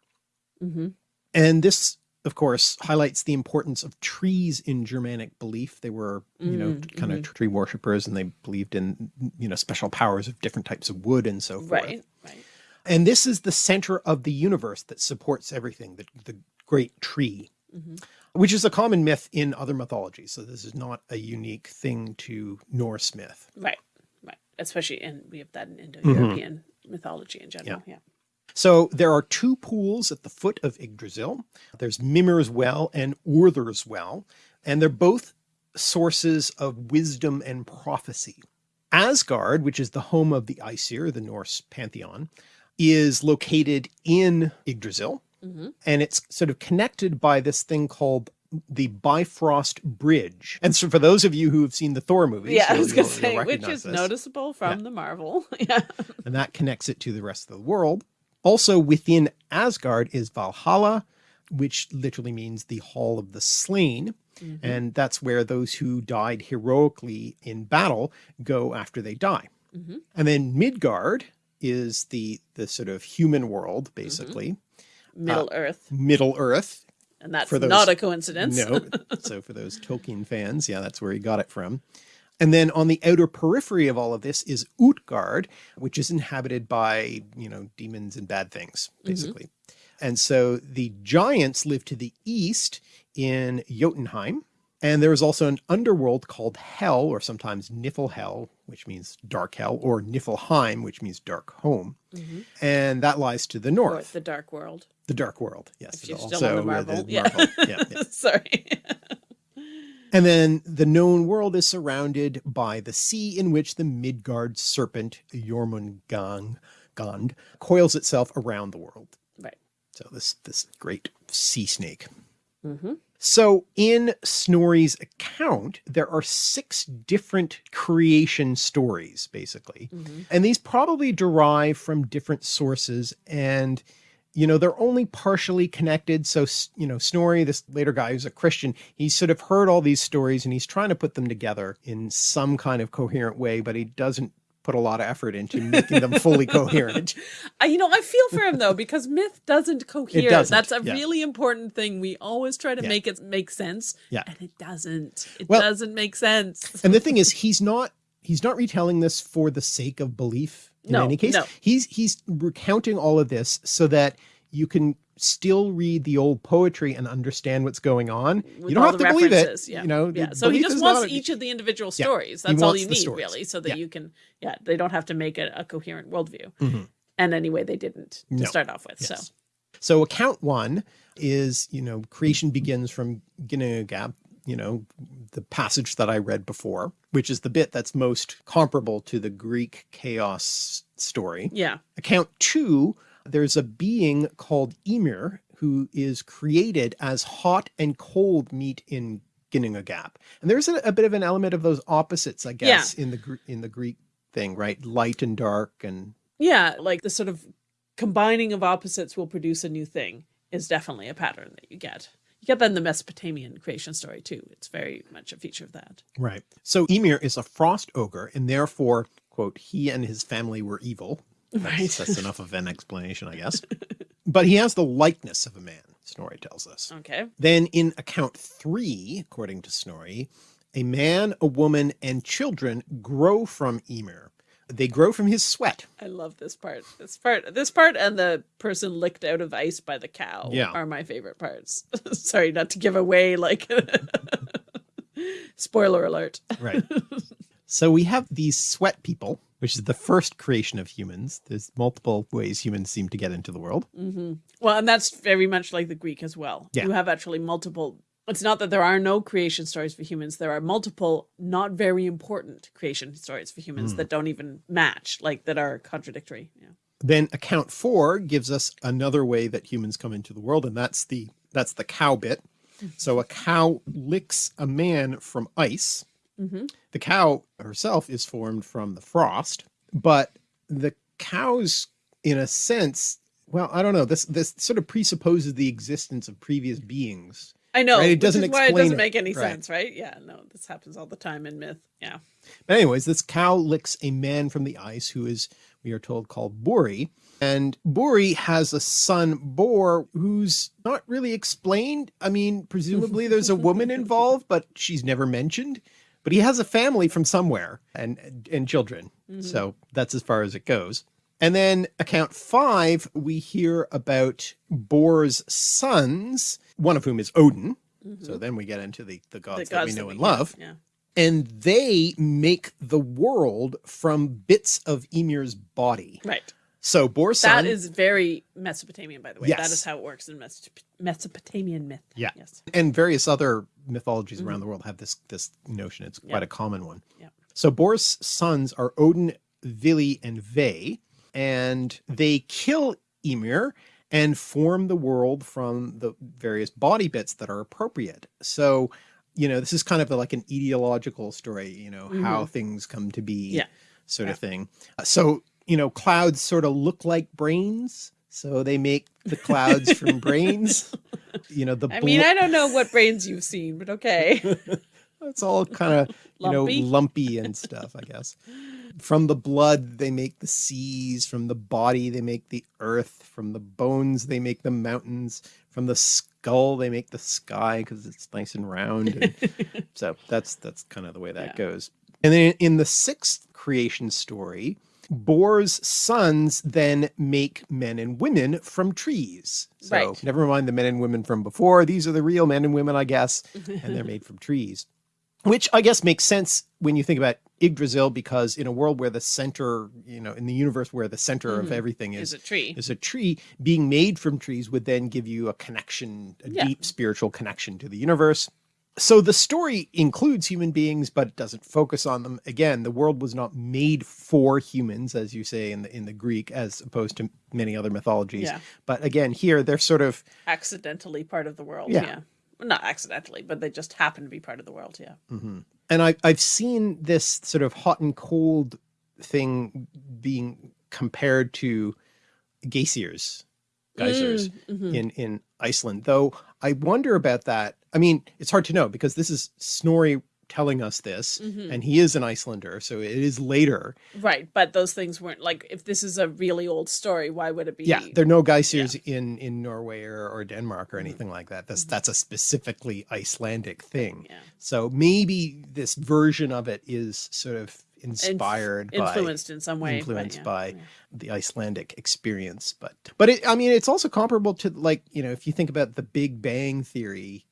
Speaker 2: Mhm.
Speaker 1: And this of course, highlights the importance of trees in Germanic belief. They were, you know,
Speaker 2: Mm,
Speaker 1: kind of tree worshippers and they believed in, you know, special powers of different types of wood and so forth.
Speaker 2: Right. Right.
Speaker 1: And this is the center of the universe that supports everything, the, the great tree,
Speaker 2: Mhm.
Speaker 1: Which is a common myth in other mythologies. So this is not a unique thing to Norse myth.
Speaker 2: Right. Right. Especially in we have that in mm-hmm. Indo-European mythology in general. Yeah.
Speaker 1: So there are two pools at the foot of Yggdrasil. There's Mimir's Well and Urther's Well, and they're both sources of wisdom and prophecy. Asgard, which is the home of the Aesir, the Norse pantheon, is located in Yggdrasil,
Speaker 2: Mhm.
Speaker 1: and it's sort of connected by this thing called the Bifrost Bridge. And so for those of you who have seen the Thor movies,
Speaker 2: Yeah, I was gonna
Speaker 1: you'll- you'll
Speaker 2: say, which is
Speaker 1: this
Speaker 2: noticeable from the Marvel. yeah.
Speaker 1: and that connects it to the rest of the world. Also within Asgard is Valhalla, which literally means the Hall of the Slain.
Speaker 2: Mhm.
Speaker 1: And that's where those who died heroically in battle go after they die.
Speaker 2: Mhm.
Speaker 1: And then Midgard is the, the sort of human world, basically,
Speaker 2: Middle Earth,
Speaker 1: Middle Earth.
Speaker 2: and that's
Speaker 1: for those-
Speaker 2: not a coincidence.
Speaker 1: No. so for those Tolkien fans, yeah, that's where he got it from. And then on the outer periphery of all of this is Utgard, which is inhabited by, you know, demons and bad things, basically. And so the giants live to the east in Jotunheim. And there is also an underworld called Hell, or sometimes Niflhel, which means dark hell, or Niflheim, which means dark home.
Speaker 2: Mhm.
Speaker 1: And that lies to the
Speaker 2: Or
Speaker 1: north,
Speaker 2: the Dark World.
Speaker 1: The dark world. Yes.
Speaker 2: If you're still on the
Speaker 1: uh,
Speaker 2: Marvel.
Speaker 1: the
Speaker 2: yeah.
Speaker 1: Marvel. yeah, yeah.
Speaker 2: Sorry.
Speaker 1: And then the known world is surrounded by the sea in which the Midgard serpent Jormungand Gand coils itself around the world.
Speaker 2: right.
Speaker 1: So this this great sea snake.
Speaker 2: hmm
Speaker 1: So in Snorri's account, there are six different creation stories, basically.
Speaker 2: hmm
Speaker 1: And these probably derive from different sources and you know, they're only partially connected. So, you know, Snorri, this later guy who's a Christian, he's sort of heard all these stories and he's trying to put them together in some kind of coherent way, but he doesn't put a lot of effort into making them fully coherent.
Speaker 2: You know, I feel for him though because myth doesn't cohere.
Speaker 1: doesn't,
Speaker 2: That's a
Speaker 1: yeah.
Speaker 2: really important thing. We always try to
Speaker 1: Yeah.
Speaker 2: make it make sense,
Speaker 1: Yeah.
Speaker 2: and it doesn't. It
Speaker 1: Well-
Speaker 2: doesn't make sense.
Speaker 1: And the thing is, he's not he's not retelling this for the sake of belief in
Speaker 2: No,
Speaker 1: any case.
Speaker 2: no.
Speaker 1: He's he's recounting all of this so that you can still read the old poetry and understand what's going on.
Speaker 2: With
Speaker 1: you don't have to believe it.
Speaker 2: Yeah.
Speaker 1: You know,
Speaker 2: yeah. So he just wants
Speaker 1: a-
Speaker 2: each of the individual stories.
Speaker 1: he
Speaker 2: That's all you need,
Speaker 1: stories.
Speaker 2: really, so that
Speaker 1: Yeah.
Speaker 2: you can. Yeah, they don't have to make a, a coherent worldview.
Speaker 1: Mhm.
Speaker 2: And anyway, they didn't to
Speaker 1: No.
Speaker 2: start off with. So
Speaker 1: Yes. So account one is, you know, creation begins from Ginnungagap, you know, the passage that I read before, which is the bit that's most comparable to the Greek chaos story.
Speaker 2: yeah,
Speaker 1: Account two, there's a being called Ymir who is created as hot and cold meet in Ginnungagap. And there's a, a bit of an element of those opposites, I guess, in the in the Greek thing, right? Light and dark and
Speaker 2: yeah, like the sort of combining of opposites will produce a new thing is definitely a pattern that you get. That in the Mesopotamian creation story too. It's very much a feature of that.
Speaker 1: Right. So Ymir is a frost ogre, and therefore, quote, he and his family were evil. That's,
Speaker 2: Right.
Speaker 1: that's enough of an explanation, I guess. but he has the likeness of a man, Snorri tells us.
Speaker 2: Okay.
Speaker 1: Then in account three, according to Snorri, a man, a woman, and children grow from Ymir. They grow from his sweat.
Speaker 2: I love this part. This part, this part, and the person licked out of ice by the cow
Speaker 1: Yeah.
Speaker 2: are my favorite parts. Sorry, not to give away like spoiler alert.
Speaker 1: Right. so we have these sweat people, which is the first creation of humans. There's multiple ways humans seem to get into the world.
Speaker 2: hmm Well, and that's very much like the Greek as well.
Speaker 1: Yeah.
Speaker 2: You have actually multiple. It's not that there are no creation stories for humans. There are multiple, not very important creation stories for humans
Speaker 1: Hmm.
Speaker 2: that don't even match, like that are contradictory. Yeah.
Speaker 1: Then account four gives us another way that humans come into the world, and that's the that's the cow bit. So a cow licks a man from ice.
Speaker 2: hmm
Speaker 1: The cow herself is formed from the frost, but the cows, in a sense, well, I don't know. This this sort of presupposes the existence of previous beings.
Speaker 2: I know.
Speaker 1: Right, it doesn't
Speaker 2: is why it doesn't make any
Speaker 1: Right.
Speaker 2: sense, right? Yeah. No, this happens all the time in myth. Yeah.
Speaker 1: But anyways, this cow licks a man from the ice who is we are told called Buri. And Buri has a son, Bor, who's not really explained. I mean, presumably there's a woman involved, but she's never mentioned. But he has a family from somewhere and and children. Mm-hmm. So that's as far as it goes. And then account five, we hear about Bor's sons, one of whom is Odin. So then we get into the, the
Speaker 2: The
Speaker 1: gods that we know and
Speaker 2: yeah,
Speaker 1: love.
Speaker 2: Yeah.
Speaker 1: And they make the world from bits of Ymir's body.
Speaker 2: Right.
Speaker 1: So Bor's son,
Speaker 2: That is very Mesopotamian, by the way. That
Speaker 1: Yes.
Speaker 2: is how it works in Mes- Mesopotamian myth.
Speaker 1: Yeah.
Speaker 2: Yes.
Speaker 1: and various other mythologies around the world have this this notion. It's quite
Speaker 2: Mm-hmm. Yeah.
Speaker 1: a common one.
Speaker 2: Yeah.
Speaker 1: So Bor's sons are Odin, Vili, and Ve, and they kill Ymir and form the world from the various body bits that are appropriate. So, you know, this is kind of like an ideological story, you know, how things come to be
Speaker 2: Mm-hmm. Yeah.
Speaker 1: sort of thing. Uh, So, you know, clouds sort of look like brains. So they make the clouds from brains. You know, the
Speaker 2: I mean, I don't know what brains you've seen, but okay.
Speaker 1: it's all kind of you know lumpy and stuff i guess from the blood they make the seas from the body they make the earth from the bones they make the mountains from the skull they make the sky because it's nice and round and so that's that's kind of the way that
Speaker 2: Yeah.
Speaker 1: goes and then in the sixth creation story Bor's sons then make men and women from trees. So
Speaker 2: Right.
Speaker 1: never mind the men and women from before. These are the real men and women, I guess, and they're made from trees which I guess makes sense when you think about Yggdrasil, because in a world where the center, you know, in the universe where the center of mm-hmm. everything
Speaker 2: Is
Speaker 1: is
Speaker 2: a tree.
Speaker 1: is a tree, being made from trees would then give you a connection, a
Speaker 2: Yeah.
Speaker 1: deep spiritual connection to the universe. So the story includes human beings, but it doesn't focus on them. Again, the world was not made for humans, as you say in the in the Greek, as opposed to many other mythologies.
Speaker 2: Yeah.
Speaker 1: But again, here they're sort of
Speaker 2: Accidentally part of the world.
Speaker 1: Yeah.
Speaker 2: Yeah. Not accidentally, but they just happen to be part of the world. Yeah.
Speaker 1: and I, I've seen this sort of hot and cold thing being compared to geysers, geysers
Speaker 2: Mm, mhm.
Speaker 1: in in Iceland. Though I wonder about that. I mean, it's hard to know because this is Snorri telling us this,
Speaker 2: Mhm.
Speaker 1: and he is an Icelander, so it is later.
Speaker 2: Right, but those things weren't like if this is a really old story, why would it be?
Speaker 1: Yeah, there are no geysers in in Norway or, or Denmark or anything like that.
Speaker 2: Mm-hmm.
Speaker 1: That's that's a specifically Icelandic thing.
Speaker 2: Yeah.
Speaker 1: So maybe this version of it is sort of
Speaker 2: Inf-
Speaker 1: inspired by
Speaker 2: influenced in some way.
Speaker 1: influenced
Speaker 2: yeah,
Speaker 1: by
Speaker 2: yeah.
Speaker 1: the Icelandic experience. But but it, I mean, it's also comparable to like you know if you think about the Big Bang theory,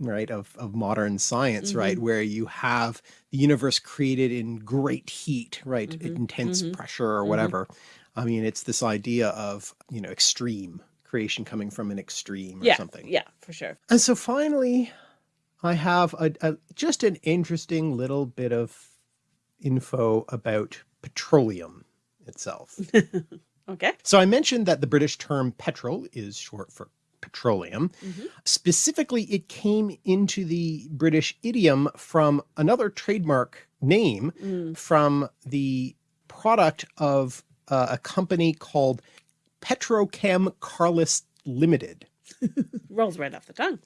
Speaker 1: right of of modern science, right,
Speaker 2: Mm-hmm.
Speaker 1: where you have the universe created in great heat, right,
Speaker 2: Mhm,
Speaker 1: intense
Speaker 2: mhm,
Speaker 1: pressure or
Speaker 2: mhm.
Speaker 1: whatever. I mean, it's this idea of you know extreme creation coming from an extreme or
Speaker 2: yeah,
Speaker 1: something.
Speaker 2: yeah, for sure.
Speaker 1: And so finally, I have a, a just an interesting little bit of info about petroleum itself.
Speaker 2: Okay.
Speaker 1: so I mentioned that the British term petrol is short for petroleum.
Speaker 2: Mhm.
Speaker 1: Specifically, it came into the British idiom from another trademark name
Speaker 2: Mm.
Speaker 1: from the product of uh, a company called Petrochem Carless Limited
Speaker 2: Rolls right off the tongue.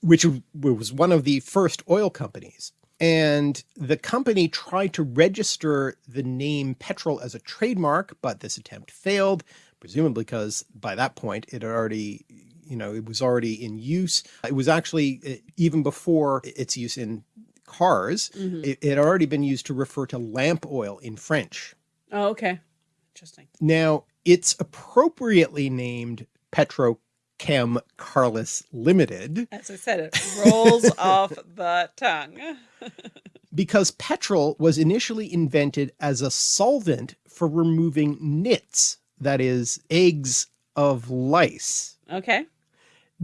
Speaker 1: which was one of the first oil companies. And the company tried to register the name petrol as a trademark, but this attempt failed, presumably because by that point it had already, you know, it was already in use. It was actually uh, even before its use in cars,
Speaker 2: Mhm.
Speaker 1: it it had already been used to refer to lamp oil in French.
Speaker 2: Oh, okay. Interesting.
Speaker 1: Now, it's appropriately named Petrochem Carless Limited.
Speaker 2: As I said, it rolls off the tongue.
Speaker 1: because petrol was initially invented as a solvent for removing nits, that is, eggs of lice,
Speaker 2: Okay.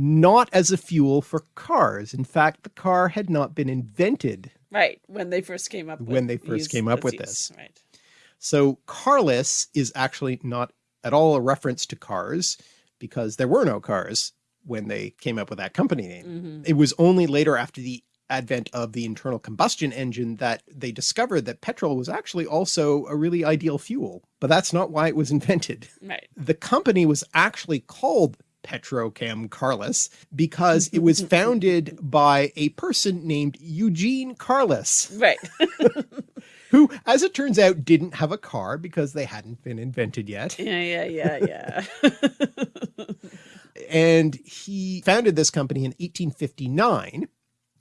Speaker 1: Not as a fuel for cars. In fact, the car had not been invented.
Speaker 2: Right. When they first came up with
Speaker 1: When they first
Speaker 2: use-
Speaker 1: came up with
Speaker 2: use,
Speaker 1: this.
Speaker 2: Right.
Speaker 1: So carless is actually not at all a reference to cars because there were no cars when they came up with that company name.
Speaker 2: hmm
Speaker 1: It was only later after the advent of the internal combustion engine that they discovered that petrol was actually also a really ideal fuel, but that's not why it was invented.
Speaker 2: Right.
Speaker 1: The company was actually called Petrochem Carless because it was founded by a person named Eugene Carless,
Speaker 2: Right.
Speaker 1: who as it turns out, didn't have a car because they hadn't been invented yet.
Speaker 2: Yeah, yeah, yeah, yeah.
Speaker 1: and he founded this company in 1859,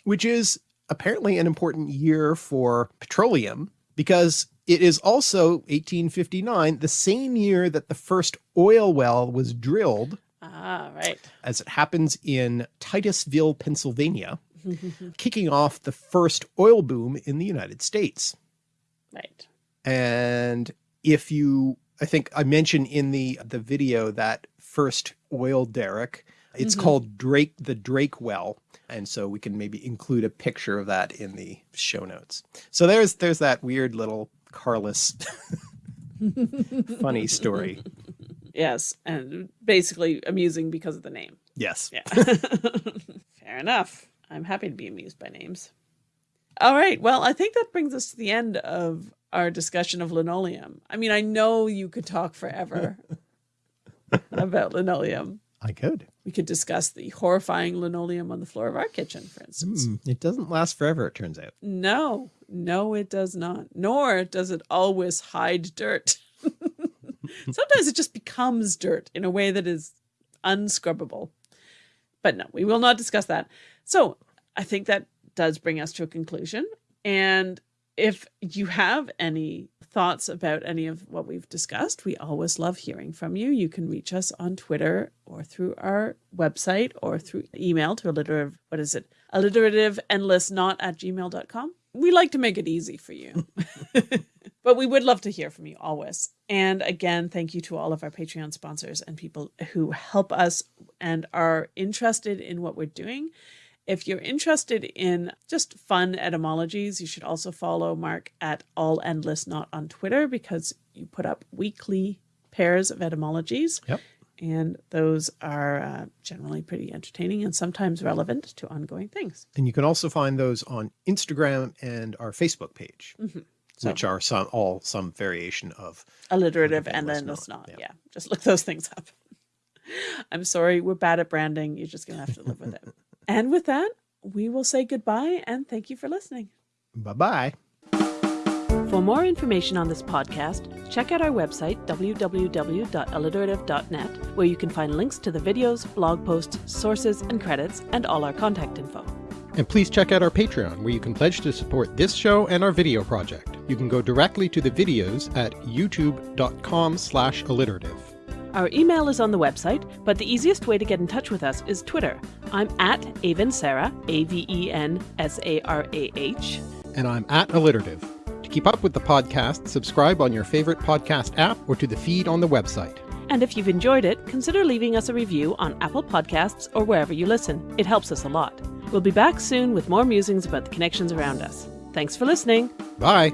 Speaker 1: which is apparently an important year for petroleum because it is also 1859, the same year that the first oil well was drilled,
Speaker 2: ah, right.
Speaker 1: as it happens in Titusville, Pennsylvania, kicking off the first oil boom in the United States.
Speaker 2: Right.
Speaker 1: And if you, I think I mentioned in the, the video that first oil derrick, it's
Speaker 2: Mhm.
Speaker 1: called Drake, the Drake well. And so we can maybe include a picture of that in the show notes. So there's, there's that weird little Carless funny story.
Speaker 2: Yes, and basically amusing because of the name.
Speaker 1: Yes.
Speaker 2: Yeah. Fair enough. I'm happy to be amused by names. All right. Well, I think that brings us to the end of our discussion of linoleum. I mean, I know you could talk forever about linoleum.
Speaker 1: I could.
Speaker 2: We could discuss the horrifying linoleum on the floor of our kitchen, for instance.
Speaker 1: Hmm, it doesn't last forever, it turns out.
Speaker 2: No, no, it does not. Nor does it always hide dirt. Sometimes it just becomes dirt in a way that is unscrubbable. But no, we will not discuss that. So I think that does bring us to a conclusion. And if you have any thoughts about any of what we've discussed, we always love hearing from you. You can reach us on Twitter or through our website or through email to alliterative, what is it? Alliterative endless knot at gmail.com. We like to make it easy for you. but we would love to hear from you always. And again, thank you to all of our Patreon sponsors and people who help us and are interested in what we're doing. If you're interested in just fun etymologies, you should also follow Mark at All Endless Knot on Twitter because you put up weekly pairs of etymologies.
Speaker 1: Yep.
Speaker 2: And those are uh, generally pretty entertaining and sometimes relevant to ongoing things.
Speaker 1: And you can also find those on Instagram and our Facebook page,
Speaker 2: So-
Speaker 1: which are some all some variation of
Speaker 2: alliterative and
Speaker 1: then
Speaker 2: it's
Speaker 1: not,
Speaker 2: not.
Speaker 1: yeah.
Speaker 2: Yeah. just look those things up. I'm sorry, we're bad at branding. You're just gonna have to live with it. and with that, we will say goodbye and thank you for listening.
Speaker 1: bye bye.
Speaker 2: For more information on this podcast, check out our website, www.alliterative.net, where you can find links to the videos, blog posts, sources, and credits, and all our contact info.
Speaker 5: And please check out our Patreon, where you can pledge to support this show and our video project. You can go directly to the videos at youtube.com slash alliterative.
Speaker 2: Our email is on the website, but the easiest way to get in touch with us is Twitter. I'm at Aven Sarah, A V E N S A R A H.
Speaker 5: And I'm at alliterative. To keep up with the podcast, subscribe on your favorite podcast app or to the feed on the website.
Speaker 2: And if you've enjoyed it, consider leaving us a review on Apple Podcasts or wherever you listen. It helps us a lot. We'll be back soon with more musings about the connections around us. Thanks for listening.
Speaker 5: Bye!